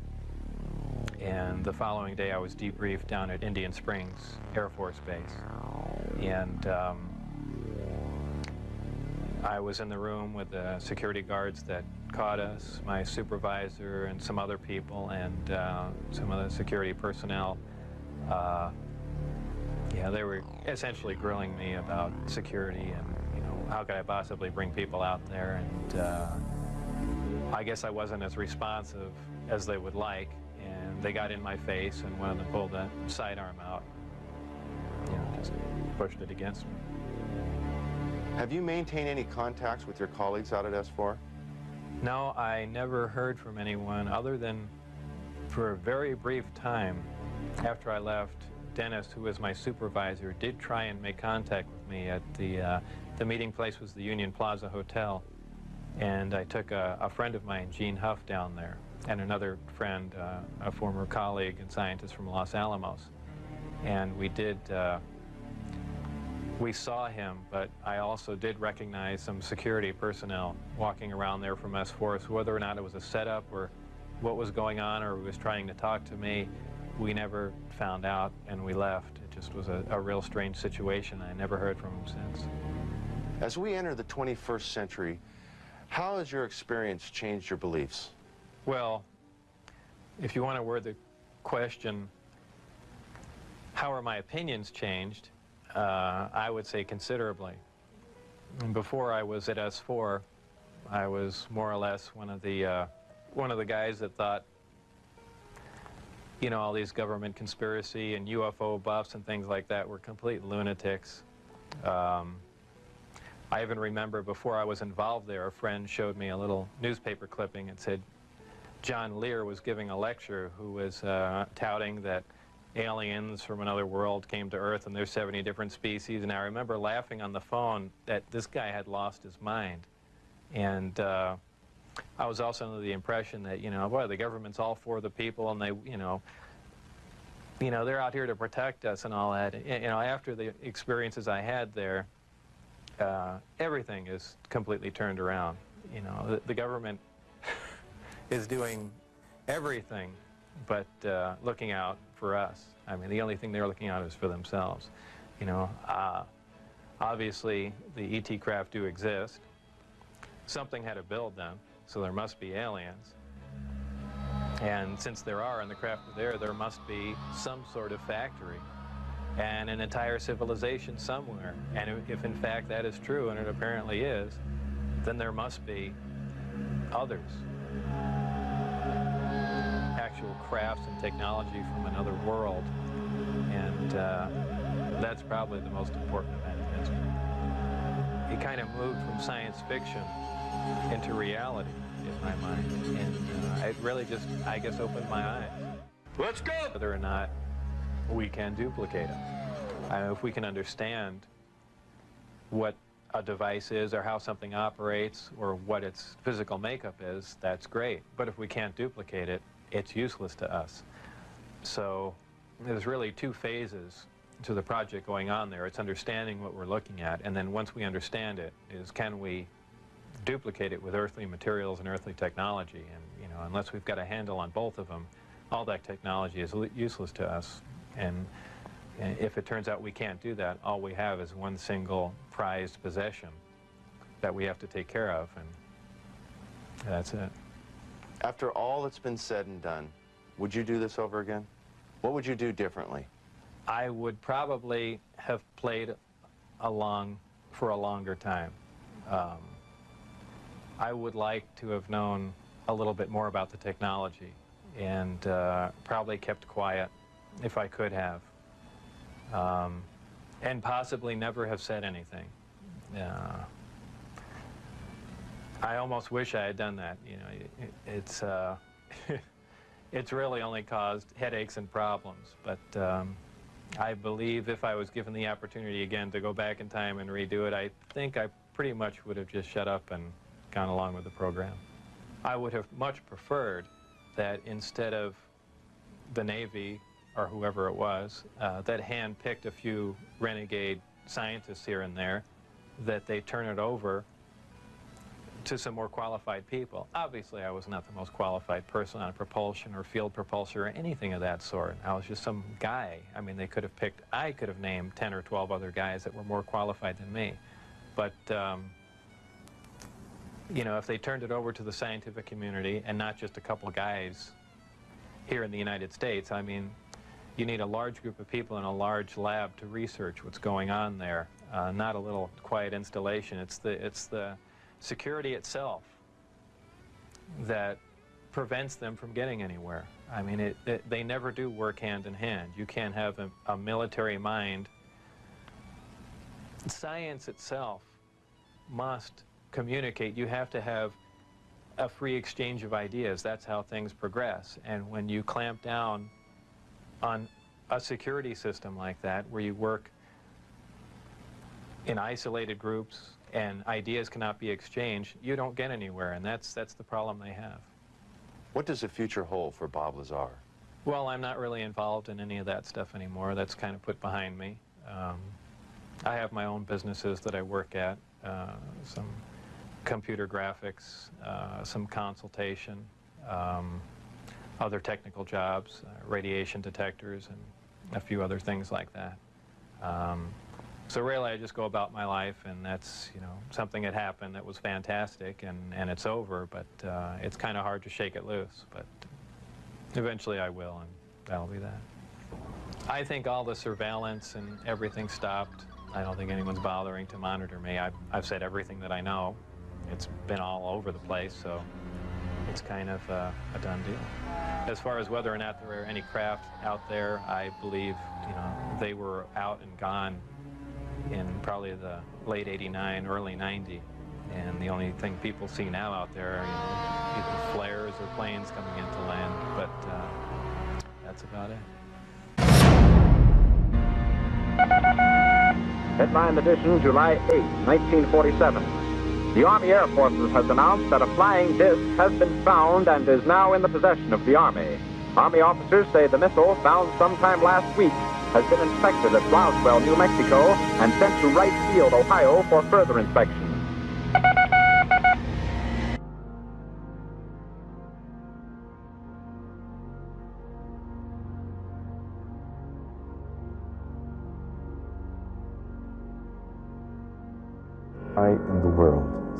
And the following day, I was debriefed down at Indian Springs Air Force Base. And um, I was in the room with the security guards that caught us, my supervisor, and some other people, and uh, some of the security personnel. Yeah, they were essentially grilling me about security and, you know, how could I possibly bring people out there? And uh, I guess I wasn't as responsive as they would like, and they got in my face, and one of them pulled the sidearm out, you know, just pushed it against me. Have you maintained any contacts with your colleagues out at S4? No, I never heard from anyone other than for a very brief time after I left, Dennis, who was my supervisor, did try and make contact with me at the, uh, the meeting place was the Union Plaza Hotel. And I took a, a friend of mine, Gene Huff, down there, and another friend, uh, a former colleague and scientist from Los Alamos. And we did, uh, we saw him, but I also did recognize some security personnel walking around there from S4, whether or not it was a setup or what was going on or was trying to talk to me, we never found out and we left. It just was a, a real strange situation. I never heard from him since. As we enter the 21st century, how has your experience changed your beliefs? Well, if you want to word the question, how are my opinions changed? Uh, I would say considerably. And before I was at S4, I was more or less one of the uh, one of the guys that thought, you know, all these government conspiracy and UFO buffs and things like that were complete lunatics. Um, I even remember before I was involved there, a friend showed me a little newspaper clipping and said John Lear was giving a lecture who was uh, touting that aliens from another world came to Earth and there's 70 different species. And I remember laughing on the phone that this guy had lost his mind. And uh, I was also under the impression that, you know, boy, the government's all for the people and they, you know, you know, they're out here to protect us and all that. You know, after the experiences I had there, uh, everything is completely turned around. You know, the, the government is doing everything but uh, looking out for us. I mean, the only thing they're looking out is for themselves. You know, uh, obviously the ET craft do exist. Something had to build them, so there must be aliens. And since there are and the craft are there, there must be some sort of factory and an entire civilization somewhere. And if in fact that is true, and it apparently is, then there must be others actual crafts and technology from another world. And uh, that's probably the most important event in history. It kind of moved from science fiction into reality in my mind. And uh, it really just, I guess, opened my eyes. Let's go! Whether or not we can duplicate them. I know if we can understand what a device is or how something operates or what its physical makeup is, that's great. But if we can't duplicate it, it's useless to us. So there's really two phases to the project going on there. It's understanding what we're looking at, and then once we understand it, is can we duplicate it with earthly materials and earthly technology? And, you know, unless we've got a handle on both of them, all that technology is useless to us. And, and if it turns out we can't do that, all we have is one single prized possession that we have to take care of, and that's it. After all that's been said and done, would you do this over again? What would you do differently? I would probably have played along for a longer time. Um, I would like to have known a little bit more about the technology and uh, probably kept quiet if I could have. Um, and possibly never have said anything. Uh, I almost wish I had done that. You know, it, it's uh, it's really only caused headaches and problems. But um, I believe if I was given the opportunity again to go back in time and redo it, I think I pretty much would have just shut up and gone along with the program. I would have much preferred that instead of the Navy or whoever it was uh, that hand-picked a few renegade scientists here and there, that they turn it over to some more qualified people. Obviously, I was not the most qualified person on propulsion or field propulsor or anything of that sort. I was just some guy. I mean, they could have picked, I could have named 10 or 12 other guys that were more qualified than me. But, um, you know, if they turned it over to the scientific community and not just a couple guys here in the United States, I mean, you need a large group of people in a large lab to research what's going on there, uh, not a little quiet installation. It's the, it's the security itself that prevents them from getting anywhere. I mean, it, it, they never do work hand in hand. You can't have a, a military mind. Science itself must communicate. You have to have a free exchange of ideas. That's how things progress. And when you clamp down on a security system like that, where you work in isolated groups and ideas cannot be exchanged, you don't get anywhere, and that's, that's the problem they have. What does the future hold for Bob Lazar? Well, I'm not really involved in any of that stuff anymore. That's kind of put behind me. Um, I have my own businesses that I work at, uh, some computer graphics, uh, some consultation, um, other technical jobs, uh, radiation detectors, and a few other things like that. Um, so really, I just go about my life, and that's, you know, something that happened that was fantastic, and, and it's over, but uh, it's kind of hard to shake it loose. But eventually I will, and that'll be that. I think all the surveillance and everything stopped. I don't think anyone's bothering to monitor me. I've, I've said everything that I know. It's been all over the place, so it's kind of uh, a done deal. As far as whether or not there are any craft out there, I believe, you know, they were out and gone in probably the late 89, early 90. And the only thing people see now out there are you know, either flares or planes coming into land, but uh, that's about it. Headline edition, July 8, 1947. The Army Air Forces has announced that a flying disc has been found and is now in the possession of the Army. Army officers say the missile, found sometime last week, has been inspected at Roswell, New Mexico, and sent to Wright Field, Ohio for further inspection.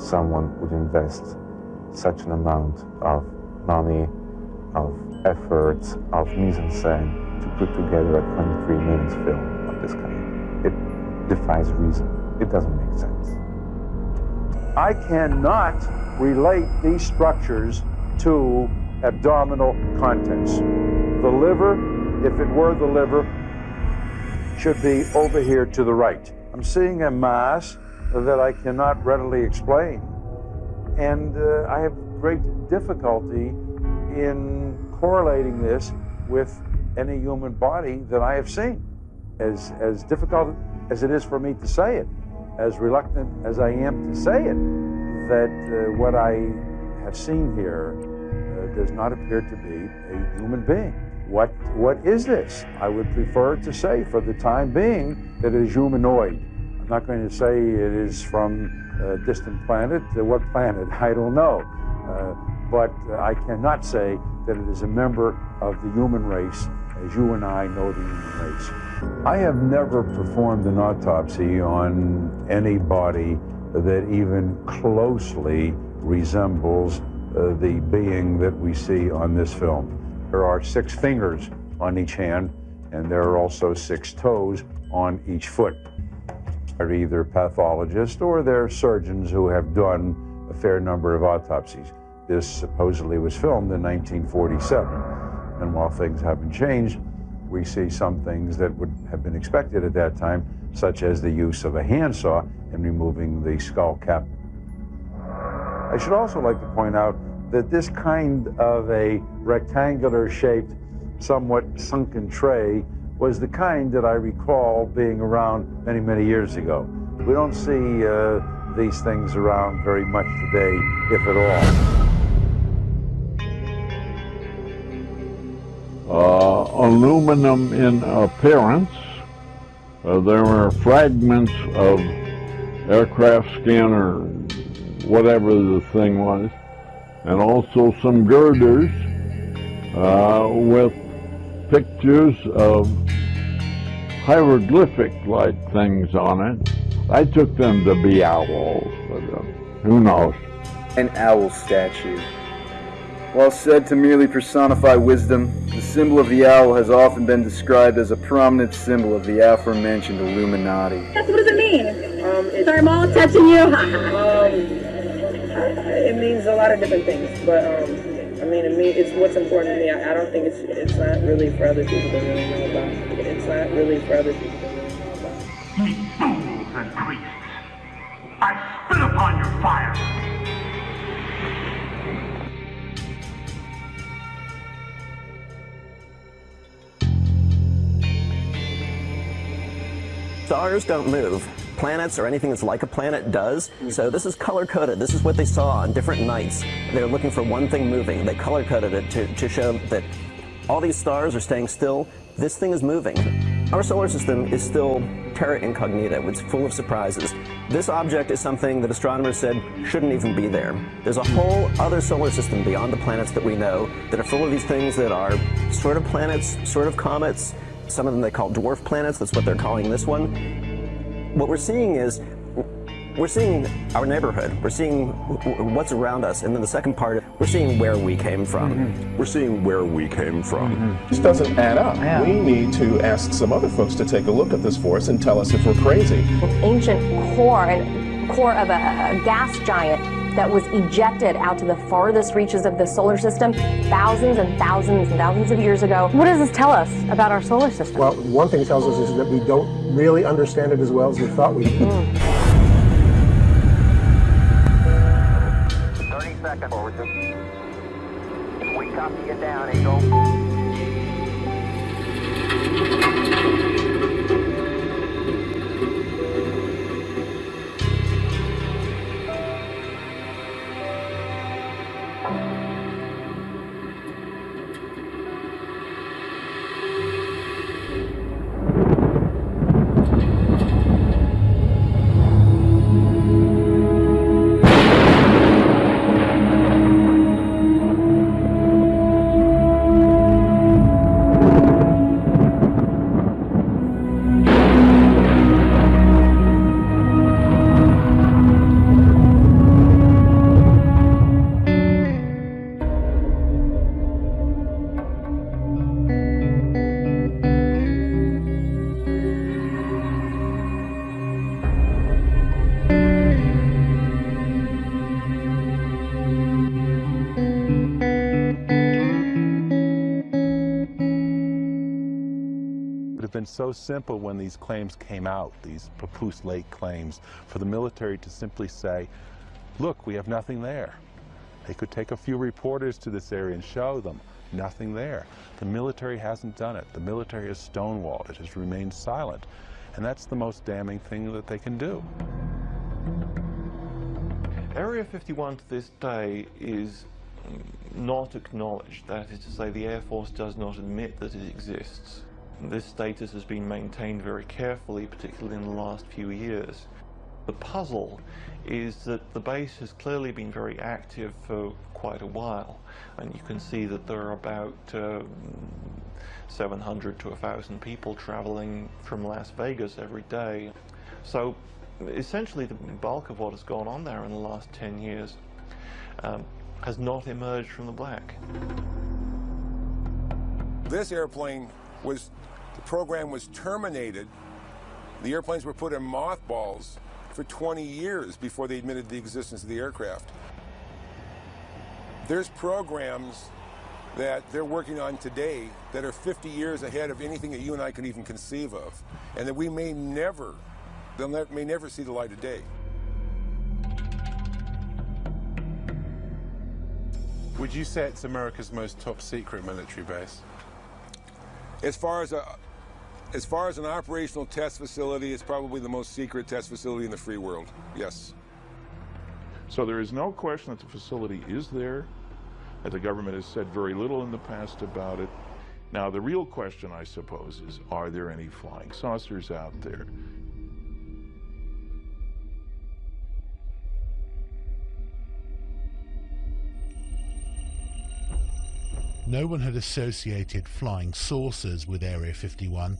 Someone would invest such an amount of money, of effort, of mise-en-scène to put together a 23 minutes film of this kind. It defies reason. It doesn't make sense. I cannot relate these structures to abdominal contents. The liver, if it were the liver, should be over here to the right. I'm seeing a mass that I cannot readily explain. And uh, I have great difficulty in correlating this with any human body that I have seen. As, as difficult as it is for me to say it, as reluctant as I am to say it, that uh, what I have seen here uh, does not appear to be a human being. What, what is this? I would prefer to say, for the time being, that it is humanoid. I'm not going to say it is from a distant planet. What planet? I don't know. Uh, but I cannot say that it is a member of the human race as you and I know the human race. I have never performed an autopsy on any body that even closely resembles uh, the being that we see on this film. There are six fingers on each hand, and there are also six toes on each foot. They're either pathologists or they're surgeons who have done a fair number of autopsies. This supposedly was filmed in 1947. And while things haven't changed, we see some things that would have been expected at that time, such as the use of a handsaw in removing the skull cap. I should also like to point out that this kind of a rectangular shaped, somewhat sunken tray was the kind that I recall being around many, many years ago. We don't see uh, these things around very much today, if at all. uh, aluminum in appearance. Uh, there were fragments of aircraft skin or whatever the thing was, and also some girders uh, with pictures of hieroglyphic-like things on it. I took them to be owls, but uh, who knows? An owl statue. While said to merely personify wisdom, the symbol of the owl has often been described as a prominent symbol of the aforementioned Illuminati. What does it mean? Um, Sorry, I'm all touching you. um, it means a lot of different things, but um, I mean, to me, it's what's important to me. I, I don't think it's it's not really for other people to really know about. It's not really for other people to really know about. Ye fools and priests! I spit upon your fire! Stars don't move. Planets or anything that's like a planet does. So this is color coded. This is what they saw on different nights. They're looking for one thing moving. They color coded it to, to show that all these stars are staying still. This thing is moving. Our solar system is still terra incognita. It's full of surprises. This object is something that astronomers said shouldn't even be there. There's a whole other solar system beyond the planets that we know that are full of these things that are sort of planets, sort of comets, some of them they call dwarf planets, that's what they're calling this one. What we're seeing is, we're seeing our neighborhood, we're seeing what's around us, and then the second part, we're seeing where we came from. Mm-hmm. We're seeing where we came from. This doesn't add up. Yeah. We need to ask some other folks to take a look at this for us and tell us if we're crazy. An ancient core, and core of a, a gas giant that was ejected out to the farthest reaches of the solar system thousands and thousands and thousands of years ago. What does this tell us about our solar system? Well, one thing it tells us is that we don't really understand it as well as we thought we did. Hmm. 30 seconds forward. We copy you down, Eagle. Been so simple when these claims came out, these Papoose Lake claims, for the military to simply say, look, we have nothing there. They could take a few reporters to this area and show them, nothing there. The military hasn't done it. The military has stonewalled. It has remained silent. And that's the most damning thing that they can do. Area 51 to this day is not acknowledged. That is to say, the Air Force does not admit that it exists. This status has been maintained very carefully, particularly in the last few years. The puzzle is that the base has clearly been very active for quite a while, and you can see that there are about uh, 700 to 1,000 people traveling from Las Vegas every day. So essentially the bulk of what has gone on there in the last 10 years um, has not emerged from the black. This airplane was, program was terminated. The airplanes were put in mothballs for 20 years before they admitted the existence of the aircraft. There's programs that they're working on today that are 50 years ahead of anything that you and I can even conceive of, and that we may never, they'll ne may never see the light of day. Would you say it's America's most top secret military base? As far as a, as far as an operational test facility, it's probably the most secret test facility in the free world, yes. So there is no question that the facility is there, that the government has said very little in the past about it. Now, the real question, I suppose, is are there any flying saucers out there? No one had associated flying saucers with Area 51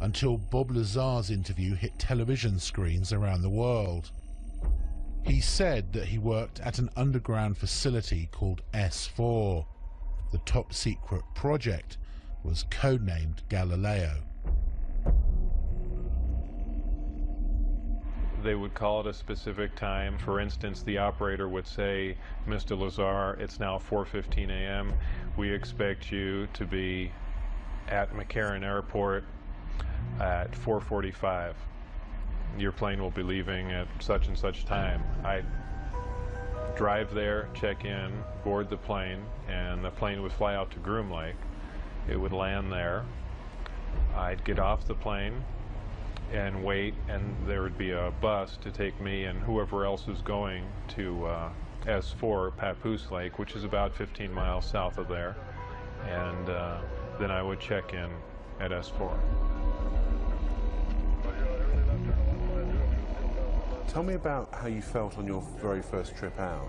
until Bob Lazar's interview hit television screens around the world. He said that he worked at an underground facility called S4. The top secret project was codenamed Galileo. They would call at a specific time. For instance, the operator would say, Mr. Lazar, it's now 4.15 a.m. We expect you to be at McCarran Airport at 4.45. Your plane will be leaving at such and such time. I drive there, check in, board the plane, and the plane would fly out to Groom Lake. It would land there. I'd get off the plane, and wait, and there would be a bus to take me and whoever else was going to uh, S4, Papoose Lake, which is about 15 miles south of there. And uh, then I would check in at S4. Tell me about how you felt on your very first trip out.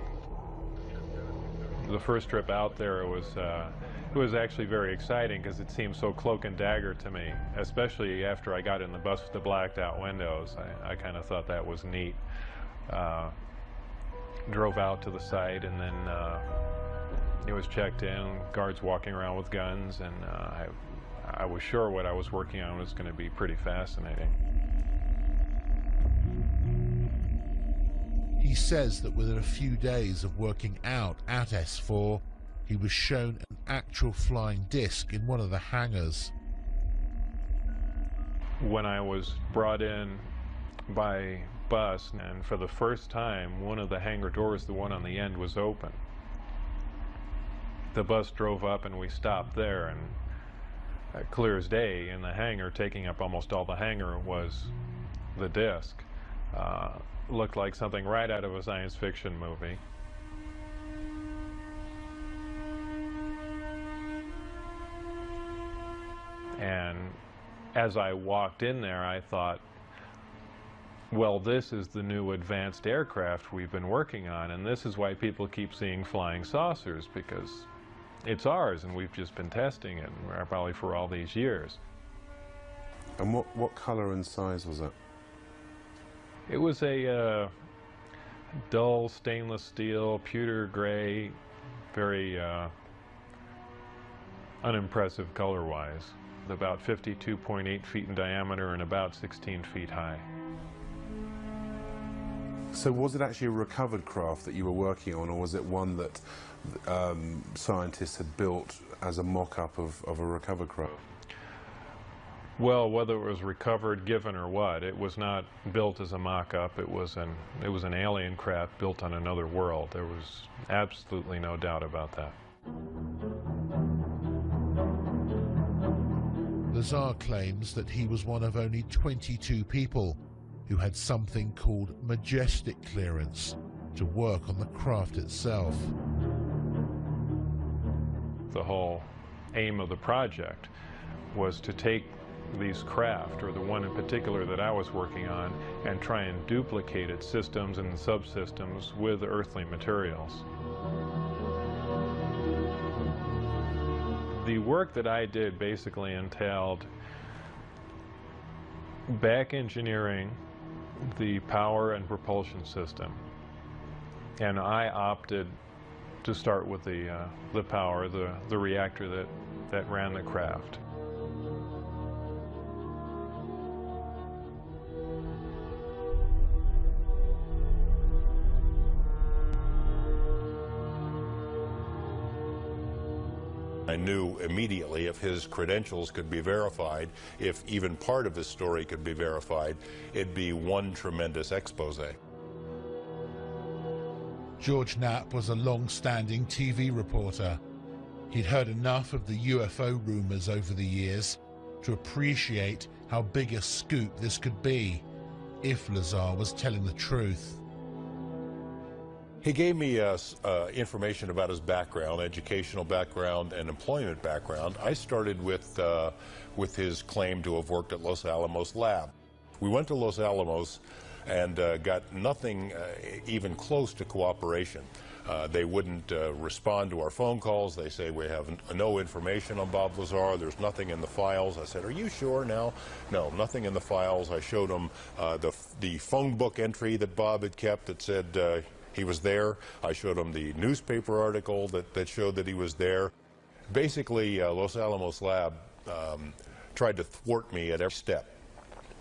The first trip out there was uh, it was actually very exciting because it seemed so cloak and dagger to me, especially after I got in the bus with the blacked out windows. I, I kind of thought that was neat. Uh, drove out to the site and then uh, it was checked in, guards walking around with guns, and uh, I, I was sure what I was working on was going to be pretty fascinating. He says that within a few days of working out at S4, he was shown an actual flying disc in one of the hangars. When I was brought in by bus, and for the first time, one of the hangar doors, the one on the end, was open. The bus drove up and we stopped there, and uh, clear as day, in the hangar, taking up almost all the hangar, was the disc. Uh, looked like something right out of a science fiction movie. And as I walked in there, I thought, well, this is the new advanced aircraft we've been working on, and this is why people keep seeing flying saucers, because it's ours, and we've just been testing it, probably for all these years. And what, what color and size was it? It was a uh, dull stainless steel, pewter gray, very uh, unimpressive color-wise about 52.8 feet in diameter and about 16 feet high. So was it actually a recovered craft that you were working on, or was it one that um, scientists had built as a mock-up of, of a recovered craft? Well, whether it was recovered, given, or what, it was not built as a mock-up. It was an it was an alien craft built on another world. There was absolutely no doubt about that. Lazar claims that he was one of only 22 people who had something called majestic clearance to work on the craft itself. The whole aim of the project was to take these craft, or the one in particular that I was working on, and try and duplicate its systems and subsystems with earthly materials. the work that I did basically entailed back engineering the power and propulsion system. And I opted to start with the, uh, the power, the, the reactor that, that ran the craft. I knew immediately if his credentials could be verified, if even part of his story could be verified, it'd be one tremendous expose. George Knapp was a long-standing TV reporter. He'd heard enough of the UFO rumors over the years to appreciate how big a scoop this could be if Lazar was telling the truth. He gave me uh, uh, information about his background, educational background, and employment background. I started with, uh, with his claim to have worked at Los Alamos Lab. We went to Los Alamos and uh, got nothing uh, even close to cooperation. Uh, they wouldn't respond to our phone calls. They say we have no information on Bob Lazar. There's nothing in the files. I said, "Are you sure now?" No, nothing in the files. I showed them the the phone book entry that Bob had kept that said he was there. I showed him the newspaper article that that showed that he was there. Basically, uh, Los Alamos Lab um, tried to thwart me at every step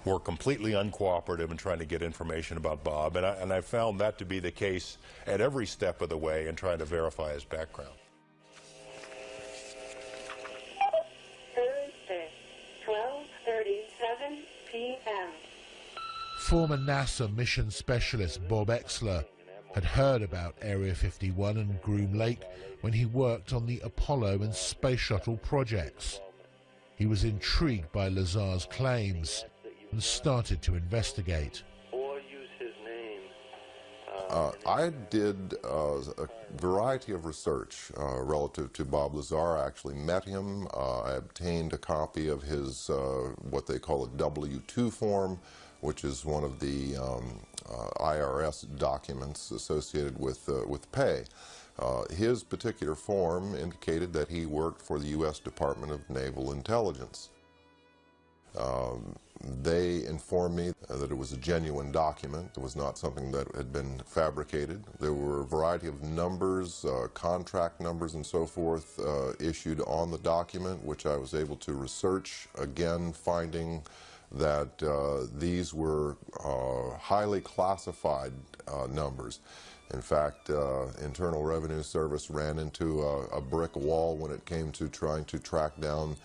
were completely uncooperative in trying to get information about Bob, and I, and I found that to be the case at every step of the way in trying to verify his background. Thursday, 12.37 p.m. Former NASA mission specialist Bob Oechsler had heard about Area 51 and Groom Lake when he worked on the Apollo and Space Shuttle projects. He was intrigued by Lazar's claims and started to investigate. Uh, I did uh, a variety of research uh, relative to Bob Lazar. I actually met him. Uh, I obtained a copy of his, uh, what they call a W-2 form, which is one of the um, uh, IRS documents associated with, with pay. his particular form indicated that he worked for the U.S. Department of Naval Intelligence. Um, they informed me that it was a genuine document. It was not something that had been fabricated. There were a variety of numbers, uh, contract numbers and so forth uh, issued on the document, which I was able to research, again finding that uh, these were uh, highly classified uh, numbers. In fact, uh, Internal Revenue Service ran into a, a, brick wall when it came to trying to track down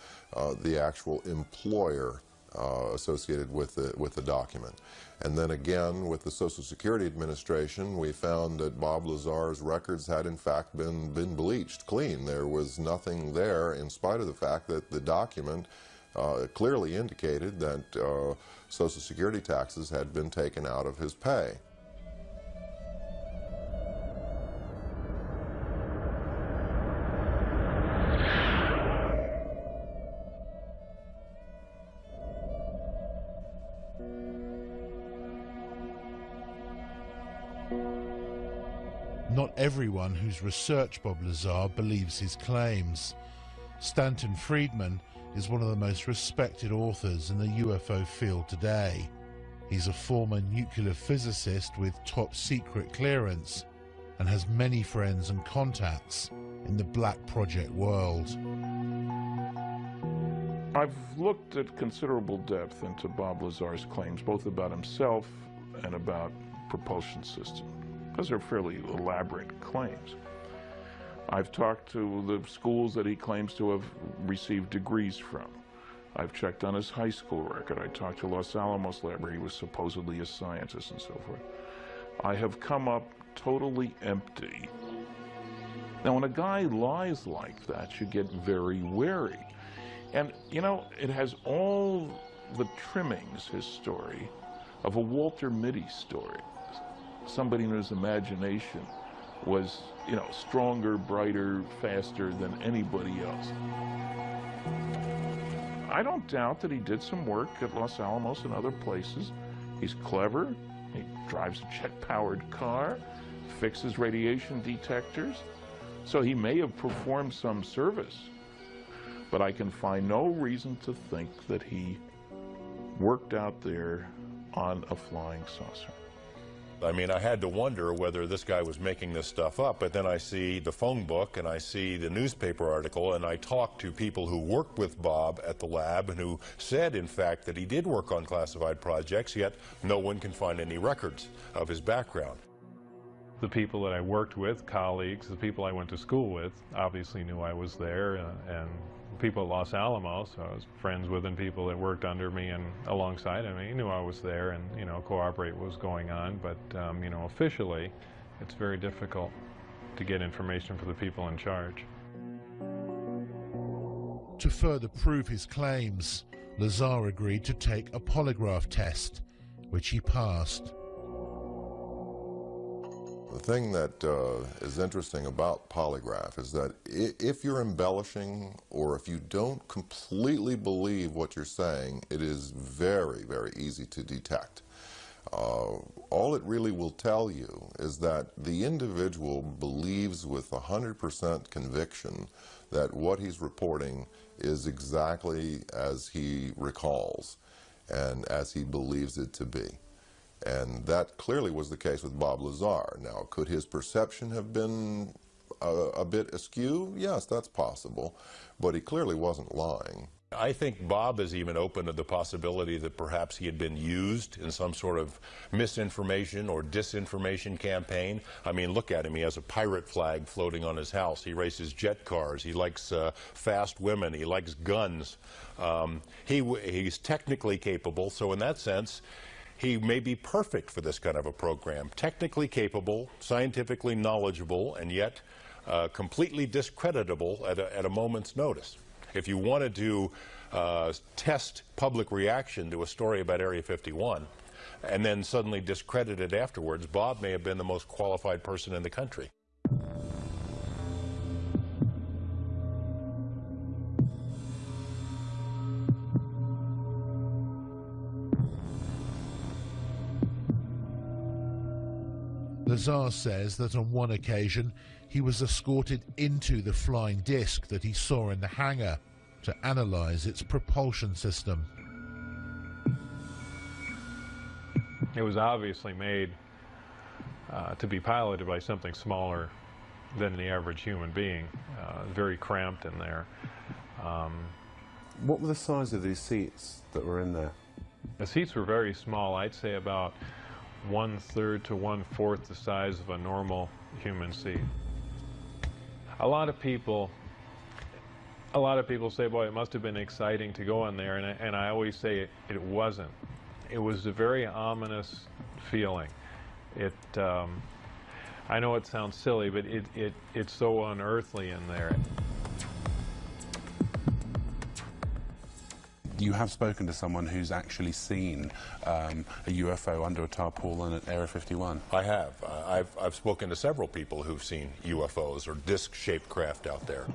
the actual employer uh, associated with the, with the document. And then again, with the Social Security Administration, we found that Bob Lazar's records had in fact been, been bleached clean. There was nothing there in spite of the fact that the document uh, clearly indicated that uh, Social Security taxes had been taken out of his pay. Not everyone who's researched Bob Lazar believes his claims. Stanton Friedman is one of the most respected authors in the UFO field today. He's a former nuclear physicist with top secret clearance and has many friends and contacts in the Black Project world. I've looked at considerable depth into Bob Lazar's claims, both about himself and about propulsion system. Those are fairly elaborate claims. I've talked to the schools that he claims to have received degrees from. I've checked on his high school record. I talked to Los Alamos Lab where he was supposedly a scientist and so forth. I have come up totally empty. Now, when a guy lies like that, you get very wary. And, you know, it has all the trimmings, his story, of a Walter Mitty story somebody whose imagination was, you know, stronger, brighter, faster than anybody else. I don't doubt that he did some work at Los Alamos and other places. He's clever. He drives a jet-powered car, fixes radiation detectors. So he may have performed some service, but I can find no reason to think that he worked out there on a flying saucer. I mean, I had to wonder whether this guy was making this stuff up, but then I see the phone book and I see the newspaper article and I talk to people who worked with Bob at the lab and who said, in fact, that he did work on classified projects, yet no one can find any records of his background. The people that I worked with, colleagues, the people I went to school with, obviously knew I was there uh, and people at Los Alamos, I was friends with and people that worked under me and alongside of me knew I was there and, you know, cooperate what was going on. But, um, you know, officially, it's very difficult to get information for the people in charge. To further prove his claims, Lazar agreed to take a polygraph test, which he passed. The thing that uh, is interesting about polygraph is that if you're embellishing or if you don't completely believe what you're saying, it is very, very easy to detect. Uh, all it really will tell you is that the individual believes with 100% conviction that what he's reporting is exactly as he recalls and as he believes it to be. And that clearly was the case with Bob Lazar. Now, could his perception have been a, a bit askew? Yes, that's possible. But he clearly wasn't lying. I think Bob is even open to the possibility that perhaps he had been used in some sort of misinformation or disinformation campaign. I mean, look at him. He has a pirate flag floating on his house. He races jet cars. He likes uh, fast women. He likes guns. Um, he, he's technically capable, so in that sense, he may be perfect for this kind of a program. Technically capable, scientifically knowledgeable, and yet uh, completely discreditable at a, at a moment's notice. If you wanted to uh, test public reaction to a story about Area 51 and then suddenly discredit it afterwards, Bob may have been the most qualified person in the country. Lazar says that on one occasion he was escorted into the flying disc that he saw in the hangar to analyze its propulsion system. It was obviously made uh, to be piloted by something smaller than the average human being, uh, very cramped in there. Um, what were the size of these seats that were in there? The seats were very small. I'd say about one third to one fourth the size of a normal human seed. A lot of people, a lot of people say, boy, it must have been exciting to go in there, and I, and I always say it, it wasn't. It was a very ominous feeling. It, um, I know it sounds silly, but it, it, it's so unearthly in there. You have spoken to someone who's actually seen um, a UFO under a tarpaulin at Area 51. I have. Uh, I've, I've spoken to several people who've seen UFOs or disc-shaped craft out there.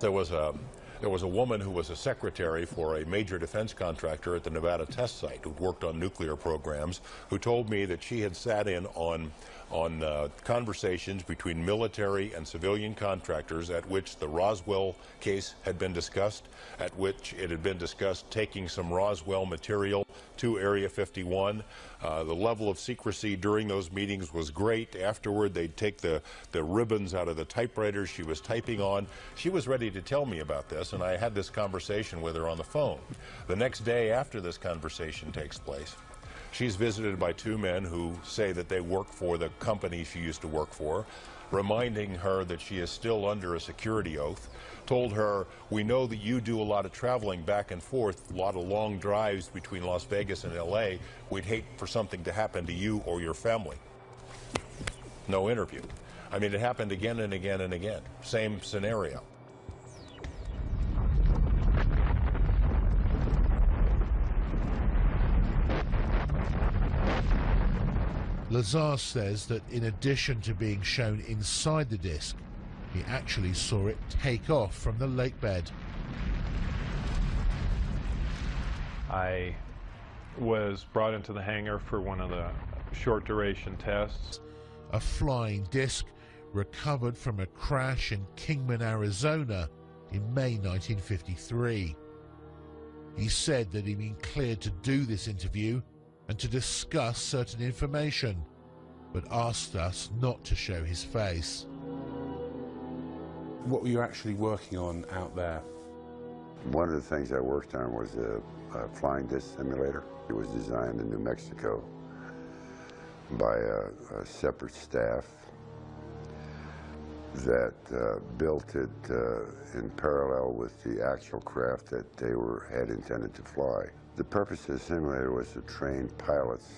There was a there was a woman who was a secretary for a major defense contractor at the Nevada test site who worked on nuclear programs who told me that she had sat in on on uh, conversations between military and civilian contractors at which the Roswell case had been discussed, at which it had been discussed taking some Roswell material to Area 51. Uh, the level of secrecy during those meetings was great. Afterward, they'd take the, the ribbons out of the typewriters she was typing on. She was ready to tell me about this, and I had this conversation with her on the phone. The next day after this conversation takes place, She's visited by two men who say that they work for the company she used to work for, reminding her that she is still under a security oath, told her, we know that you do a lot of traveling back and forth, a lot of long drives between Las Vegas and L.A. We'd hate for something to happen to you or your family. No interview. I mean, it happened again and again and again. Same scenario. Lazar says that in addition to being shown inside the disc, he actually saw it take off from the lake bed. I was brought into the hangar for one of the short duration tests. A flying disc recovered from a crash in Kingman, Arizona in May 1953. He said that he'd been cleared to do this interview and to discuss certain information, but asked us not to show his face. What were you actually working on out there? One of the things I worked on was a, a flying disc simulator. It was designed in New Mexico by a, a separate staff that uh, built it uh, in parallel with the actual craft that they were had intended to fly. The purpose of the simulator was to train pilots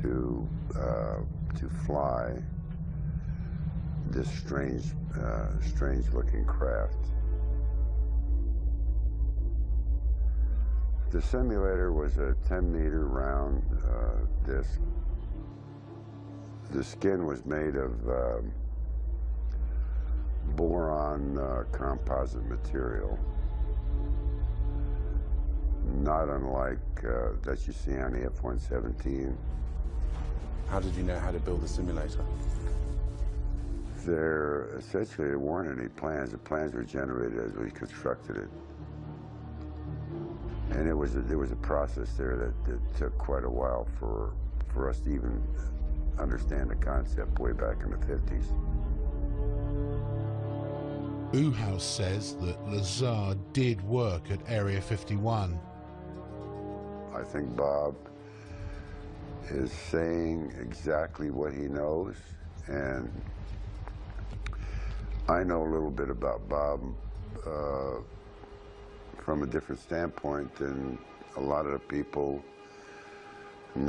to uh, to fly this strange, uh, strange-looking craft. The simulator was a 10-meter round uh, disc. The skin was made of um, boron uh, composite material. Not unlike uh, that you see on the F-117. How did you know how to build the simulator? There, essentially, there weren't any plans. The plans were generated as we constructed it. And it was a, there was a process there that, that took quite a while for, for us to even understand the concept way back in the 50s. Uhouse says that Lazar did work at Area 51. I think Bob is saying exactly what he knows, and I know a little bit about Bob uh, from a different standpoint than a lot of the people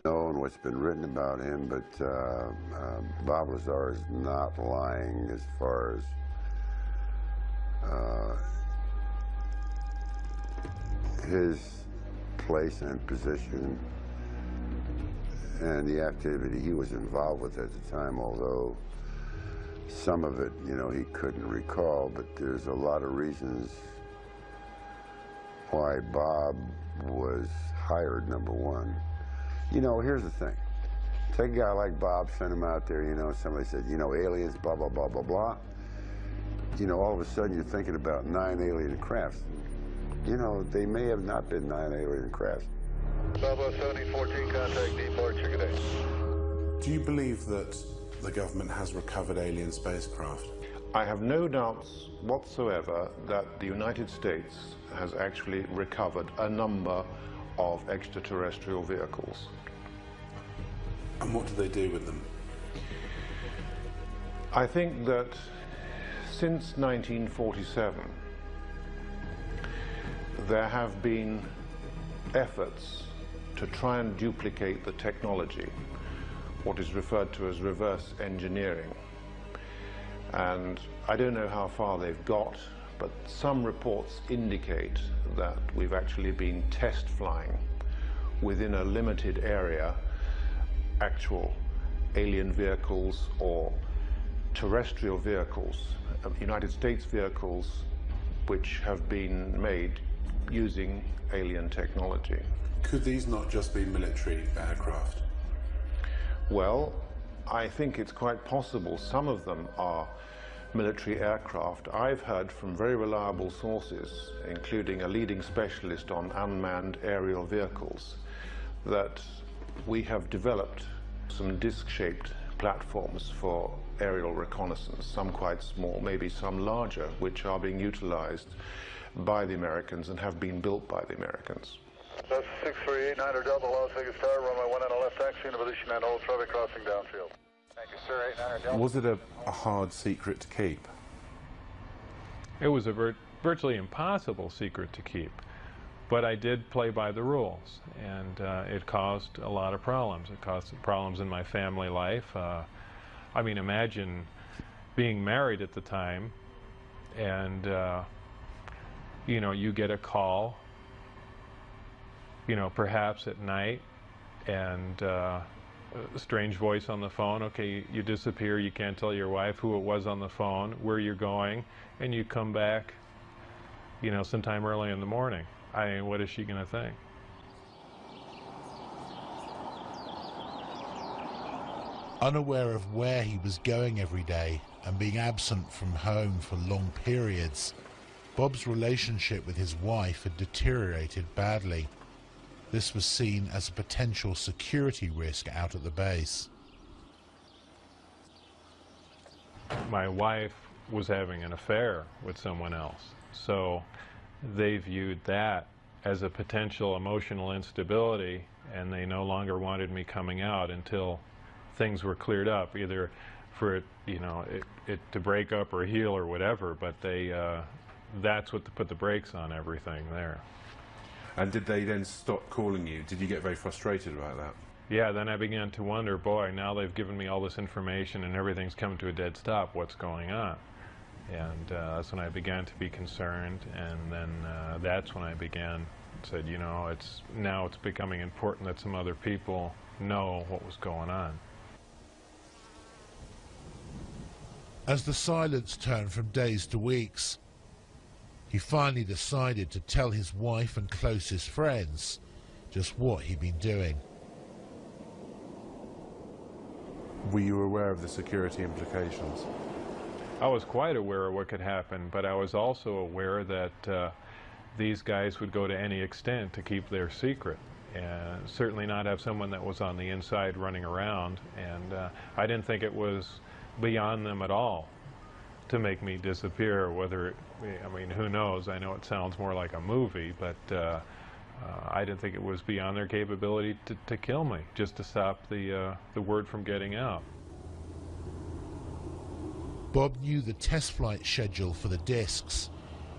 know and what's been written about him, but uh, uh, Bob Lazar is not lying as far as uh, his place and position and the activity he was involved with at the time, although some of it, you know, he couldn't recall, but there's a lot of reasons why Bob was hired, number one. You know, here's the thing. Take a guy like Bob, send him out there, you know, somebody said, you know, aliens, blah, blah, blah, blah, blah. You know, all of a sudden you're thinking about nine alien crafts. You know, they may have not been nine alien crafts. Bravo 7014, contact departure, good day. Do you believe that the government has recovered alien spacecraft? I have no doubts whatsoever that the United States has actually recovered a number of extraterrestrial vehicles. And what do they do with them? I think that since 1947, there have been efforts to try and duplicate the technology, what is referred to as reverse engineering. And I don't know how far they've got, but some reports indicate that we've actually been test flying within a limited area actual alien vehicles or terrestrial vehicles, uh, United States vehicles which have been made using alien technology. Could these not just be military aircraft? Well, I think it's quite possible some of them are military aircraft. I've heard from very reliable sources, including a leading specialist on unmanned aerial vehicles, that we have developed some disc-shaped platforms for aerial reconnaissance, some quite small, maybe some larger, which are being utilized by the Americans and have been built by the Americans. That's 638 Niner Delta, Las Vegas Tower, runway 1 and a left taxi into position and hold traffic crossing downfield. Thank you, sir. 8 Delta. Was it a, a hard secret to keep? It was a vir virtually impossible secret to keep. But I did play by the rules, and uh, it caused a lot of problems. It caused problems in my family life. Uh, I mean, imagine being married at the time, and uh, you know, you get a call, you know, perhaps at night, and uh, a strange voice on the phone. Okay, you, disappear. You can't tell your wife who it was on the phone, where you're going, and you come back, you know, sometime early in the morning. I mean, what is she going to think? Unaware of where he was going every day and being absent from home for long periods, Bob's relationship with his wife had deteriorated badly. This was seen as a potential security risk out at the base. My wife was having an affair with someone else, so they viewed that as a potential emotional instability and they no longer wanted me coming out until things were cleared up, either for it, you know, it, it to break up or heal or whatever, but they, uh, that's what to put the brakes on everything there. And did they then stop calling you? Did you get very frustrated about that? Yeah, then I began to wonder, boy, now they've given me all this information and everything's come to a dead stop. What's going on? And uh, that's when I began to be concerned, and then uh, that's when I began, said, you know, it's now it's becoming important that some other people know what was going on. As the silence turned from days to weeks, He finally decided to tell his wife and closest friends just what he'd been doing. Were you aware of the security implications? I was quite aware of what could happen, but I was also aware that uh, these guys would go to any extent to keep their secret and certainly not have someone that was on the inside running around. And uh, I didn't think it was beyond them at all to make me disappear, whether, it, I mean, who knows? I know it sounds more like a movie, but uh, uh, I didn't think it was beyond their capability to, to kill me, just to stop the, uh, the word from getting out. Bob knew the test flight schedule for the discs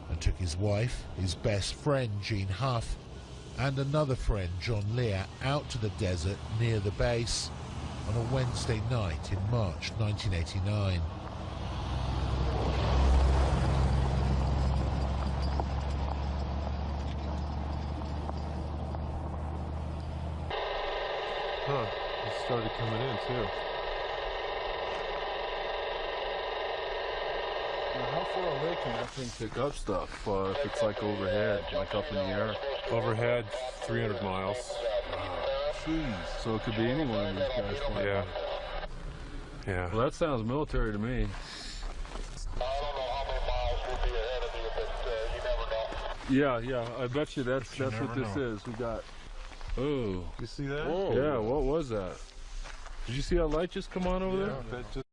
and took his wife, his best friend Gene Huff, and another friend John Lear out to the desert near the base on a Wednesday night in March 1989. Huh, it started coming in too. Now How far away can that thing pick up stuff uh, if it's like overhead, like up in the air? Overhead, 300 miles. Jeez. So it could be any one of these guys flying. Yeah. Yeah. Well, that sounds military to me. Yeah, yeah. I bet you that's You that's what this know. is. We got. Oh. You see that? Yeah. What was that? Did you see that light just come on over Yeah, there? that just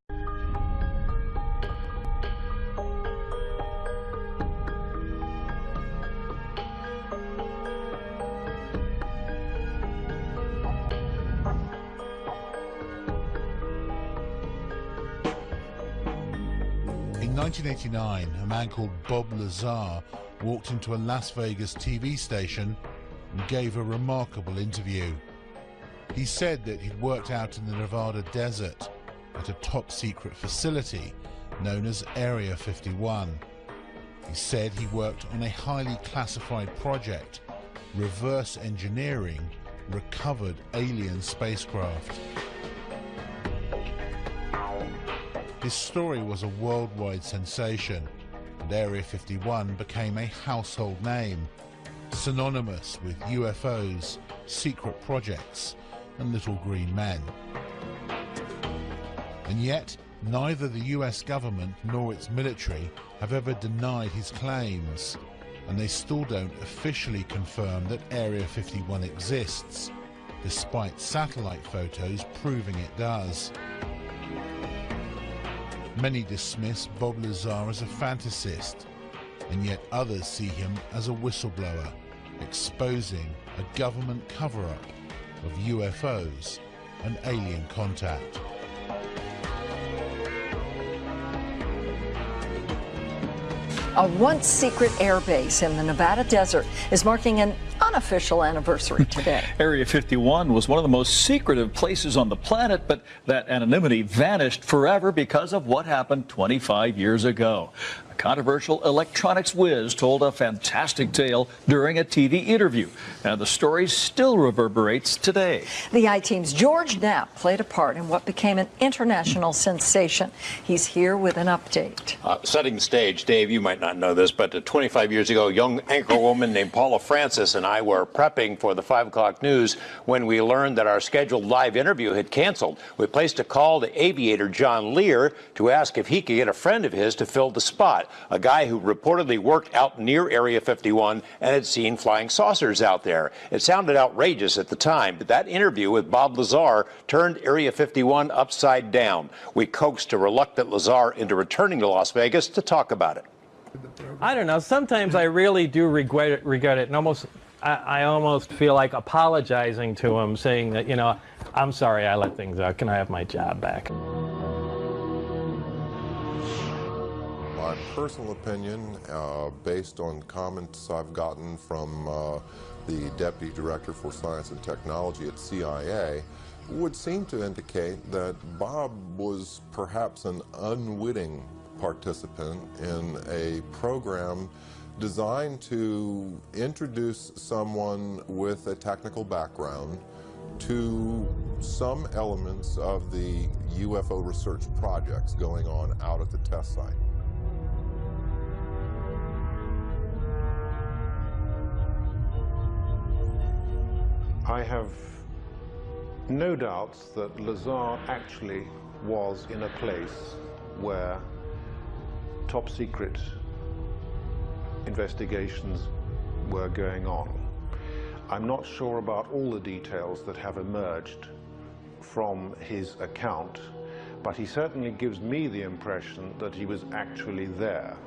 In 1989, a man called Bob Lazar walked into a Las Vegas TV station and gave a remarkable interview. He said that he'd worked out in the Nevada desert at a top secret facility known as Area 51. He said he worked on a highly classified project, reverse engineering recovered alien spacecraft. His story was a worldwide sensation, and Area 51 became a household name, synonymous with UFOs, secret projects, and little green men. And yet, neither the US government nor its military have ever denied his claims, and they still don't officially confirm that Area 51 exists, despite satellite photos proving it does. Many dismiss Bob Lazar as a fantasist, and yet others see him as a whistleblower, exposing a government cover-up of UFOs and alien contact. A once secret airbase in the Nevada desert is marking an unofficial anniversary today. Area 51 was one of the most secretive places on the planet, but that anonymity vanished forever because of what happened 25 years ago. A controversial electronics whiz told a fantastic tale during a TV interview, and the story still reverberates today. The I Team's George Knapp played a part in what became an international sensation. He's here with an update. Uh, setting the stage, Dave, you might not know this, but uh, 25 years ago, a young anchor woman named Paula Francis and I were prepping for the 5 o'clock news when we learned that our scheduled live interview had canceled. We placed a call to aviator John Lear to ask if he could get a friend of his to fill the spot, a guy who reportedly worked out near Area 51 and had seen flying saucers out there. It sounded outrageous at the time, but that interview with Bob Lazar turned Area 51 upside down. We coaxed a reluctant Lazar into returning to Las Vegas to talk about it. I don't know. Sometimes I really do regret it, regret it and almost, I, I almost feel like apologizing to him, saying that, you know, I'm sorry I let things out. Can I have my job back? My personal opinion, uh, based on comments I've gotten from uh, the Deputy Director for Science and Technology at CIA, would seem to indicate that Bob was perhaps an unwitting participant in a program designed to introduce someone with a technical background to some elements of the UFO research projects going on out at the test site. I have no doubts that Lazar actually was in a place where top secret investigations were going on. I'm not sure about all the details that have emerged from his account, but he certainly gives me the impression that he was actually there.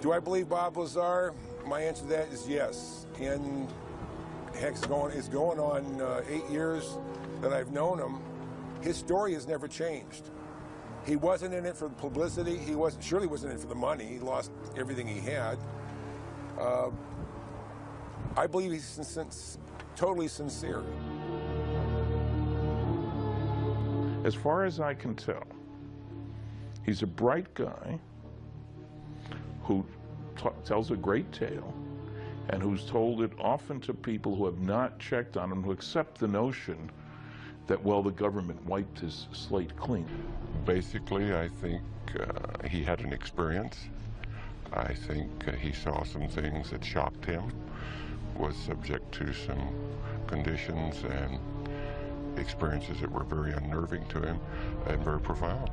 Do I believe Bob Lazar? My answer to that is yes. And heck, it's going, it's going on uh, eight years that I've known him. His story has never changed. He wasn't in it for the publicity. He was surely wasn't in it for the money. He lost everything he had. Uh, I believe he's sin sin totally sincere. As far as I can tell, he's a bright guy who tells a great tale and who's told it often to people who have not checked on him, who accept the notion that, well, the government wiped his slate clean. Basically, I think uh, he had an experience. I think uh, he saw some things that shocked him, was subject to some conditions and experiences that were very unnerving to him and very profound.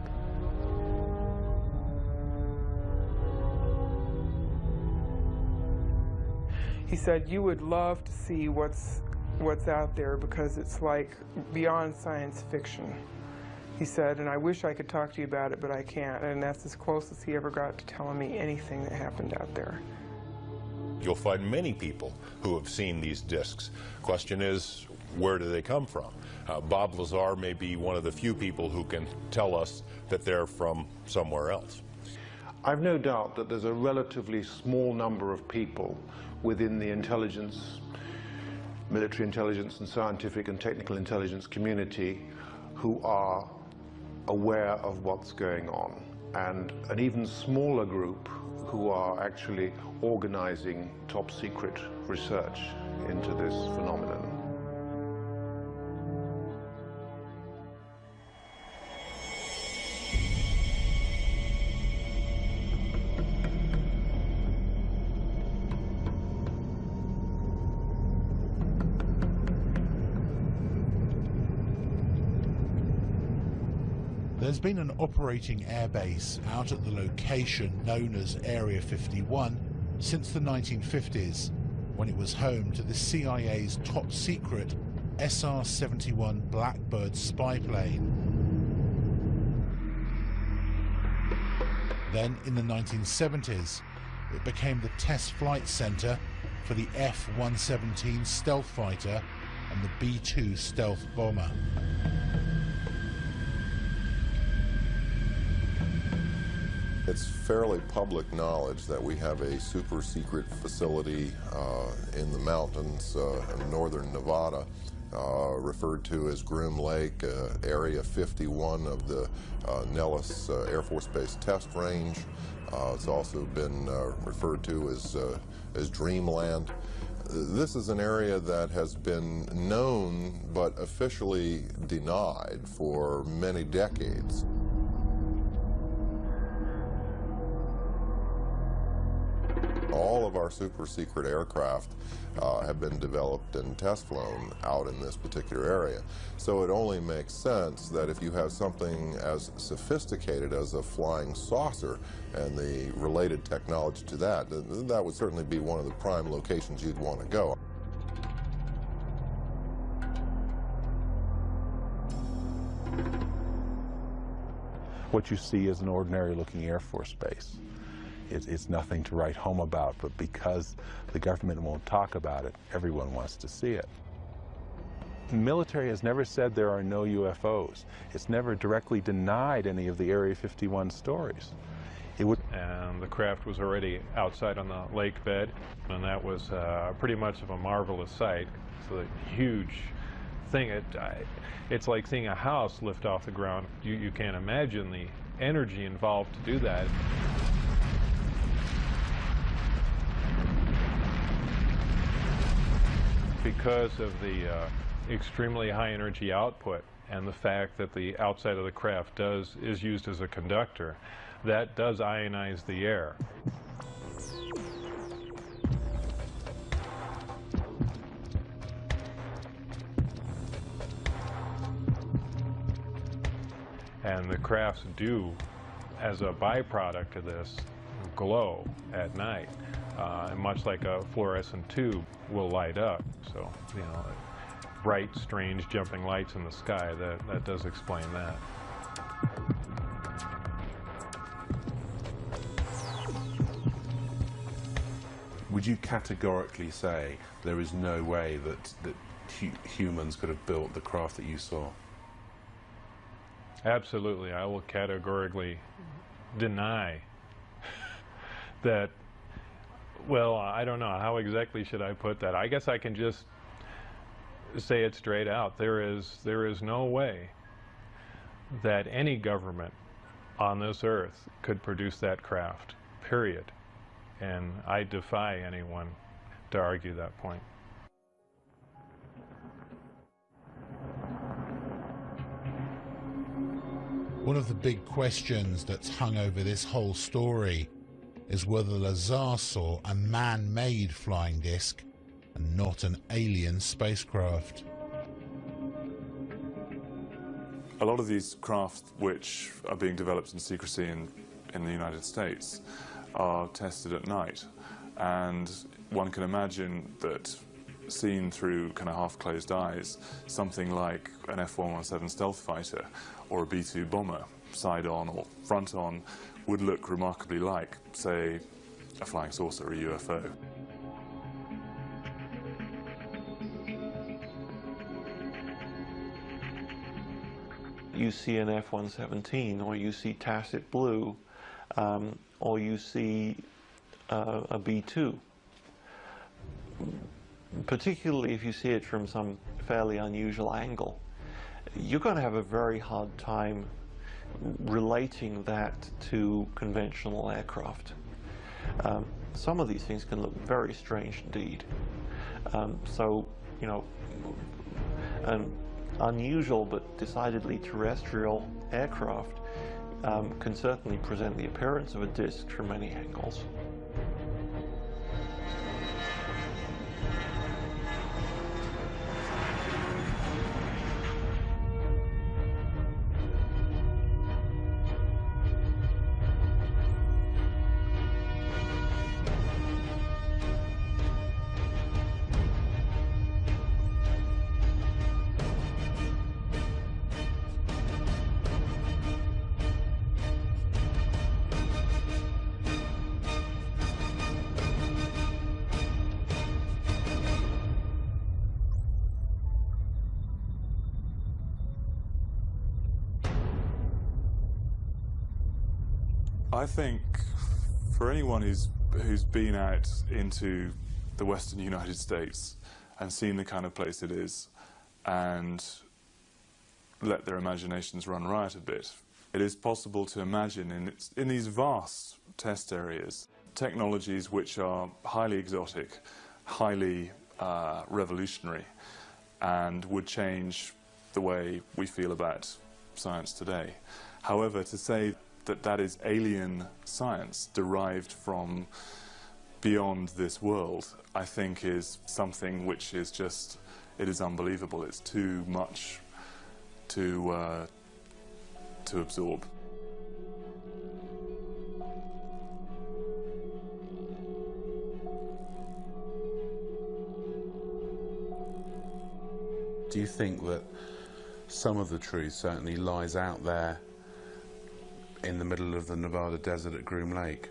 He said, you would love to see what's, what's out there because it's like beyond science fiction. He said, and I wish I could talk to you about it, but I can't. And that's as close as he ever got to telling me anything that happened out there. You'll find many people who have seen these discs. Question is, where do they come from? Uh, Bob Lazar may be one of the few people who can tell us that they're from somewhere else. I've no doubt that there's a relatively small number of people within the intelligence, military intelligence and scientific and technical intelligence community who are aware of what's going on and an even smaller group who are actually organizing top secret research into this phenomenon. There's been an operating airbase out at the location known as Area 51 since the 1950s, when it was home to the CIA's top secret SR-71 Blackbird spy plane. Then in the 1970s, it became the test flight center for the F-117 stealth fighter and the B-2 stealth bomber. It's fairly public knowledge that we have a super secret facility uh, in the mountains uh, in northern Nevada, uh, referred to as Groom Lake, uh, Area 51 of the uh, Nellis uh, Air Force Base Test Range. it's also been referred to as, as Dreamland. This is an area that has been known but officially denied for many decades. Our super secret aircraft uh, have been developed and test flown out in this particular area. So it only makes sense that if you have something as sophisticated as a flying saucer and the related technology to that, that would certainly be one of the prime locations you'd want to go. What you see is an ordinary looking Air Force base. It, it's nothing to write home about, but because the government won't talk about it, everyone wants to see it. The military has never said there are no UFOs. It's never directly denied any of the Area 51 stories. It would and the craft was already outside on the lake bed, and that was uh, pretty much of a marvelous sight. It's a huge thing. It, I, it's like seeing a house lift off the ground. You, you can't imagine the energy involved to do that. because of the uh, extremely high energy output and the fact that the outside of the craft does is used as a conductor, that does ionize the air. And the crafts do, as a byproduct of this, glow at night, uh, much like a fluorescent tube will light up. So, you know, bright, strange jumping lights in the sky, that, that does explain that. Would you categorically say there is no way that, that hu humans could have built the craft that you saw? Absolutely. I will categorically deny that, well, I don't know. How exactly should I put that? I guess I can just say it straight out. There is, there is no way that any government on this earth could produce that craft, period. And I defy anyone to argue that point. One of the big questions that's hung over this whole story is whether Lazar saw a man-made flying disc and not an alien spacecraft. A lot of these crafts which are being developed in secrecy in, in the United States are tested at night and one can imagine that seen through kind of half-closed eyes, something like an F-117 stealth fighter or a B-2 bomber, side-on or front-on, would look remarkably like, say, a flying saucer or a UFO. You see an F-117 or you see Tacit Blue um, or you see uh, a B2 particularly if you see it from some fairly unusual angle, you're going to have a very hard time relating that to conventional aircraft. Um, some of these things can look very strange indeed. Um, so, you know, an unusual but decidedly terrestrial aircraft um, can certainly present the appearance of a disk from many angles. I think for anyone who's who's been out into the western United States and seen the kind of place it is and let their imaginations run riot a bit, it is possible to imagine in, in these vast test areas technologies which are highly exotic, highly uh, revolutionary and would change the way we feel about science today. However, to say that that is alien science derived from beyond this world, I think is something which is just, it is unbelievable. It's too much to, uh, to absorb. Do you think that some of the truth certainly lies out there in the middle of the Nevada desert at Groom Lake?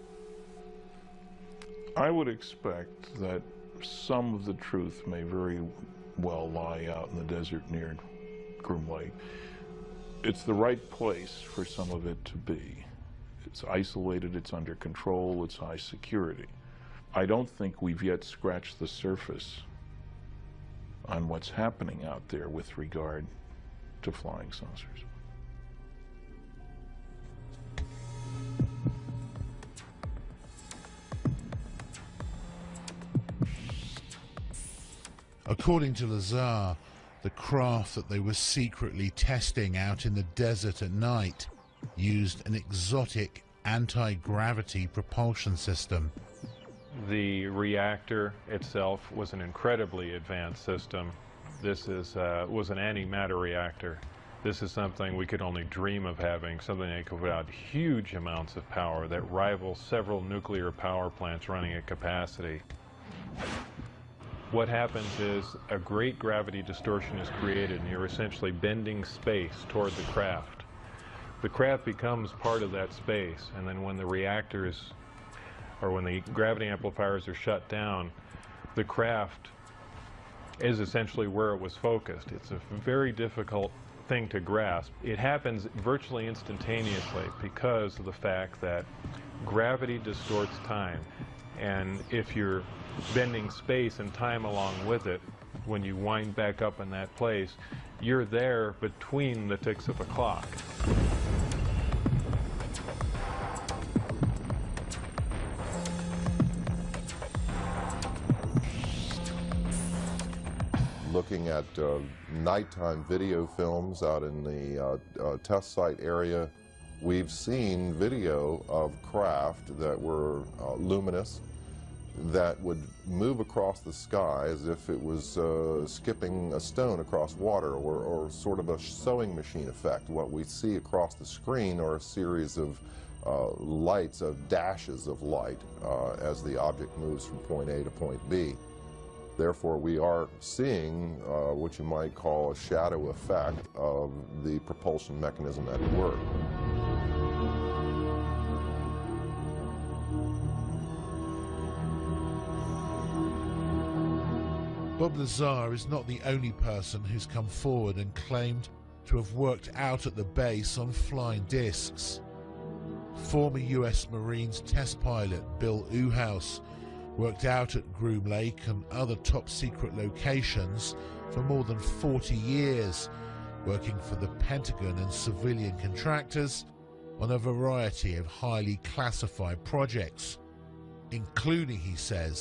I would expect that some of the truth may very well lie out in the desert near Groom Lake. It's the right place for some of it to be. It's isolated, it's under control, it's high security. I don't think we've yet scratched the surface on what's happening out there with regard to flying saucers. According to Lazar, the craft that they were secretly testing out in the desert at night used an exotic anti-gravity propulsion system. The reactor itself was an incredibly advanced system. This is, uh, was an antimatter reactor, This is something we could only dream of having, something that could put out huge amounts of power that rival several nuclear power plants running at capacity. What happens is a great gravity distortion is created and you're essentially bending space toward the craft. The craft becomes part of that space and then when the reactors or when the gravity amplifiers are shut down, the craft is essentially where it was focused. It's a very difficult thing to grasp. It happens virtually instantaneously because of the fact that gravity distorts time. And if you're bending space and time along with it, when you wind back up in that place, you're there between the ticks of a clock. looking at uh, nighttime video films out in the uh, uh, test site area, we've seen video of craft that were uh, luminous that would move across the sky as if it was uh, skipping a stone across water or, or, sort of a sewing machine effect. What we see across the screen are a series of uh, lights, of dashes of light as the object moves from point A to point B. Therefore, we are seeing uh, what you might call a shadow effect of the propulsion mechanism at work. Bob Lazar is not the only person who's come forward and claimed to have worked out at the base on flying discs. Former US Marines test pilot Bill Uhouse worked out at Groom Lake and other top secret locations for more than 40 years, working for the Pentagon and civilian contractors on a variety of highly classified projects, including, he says,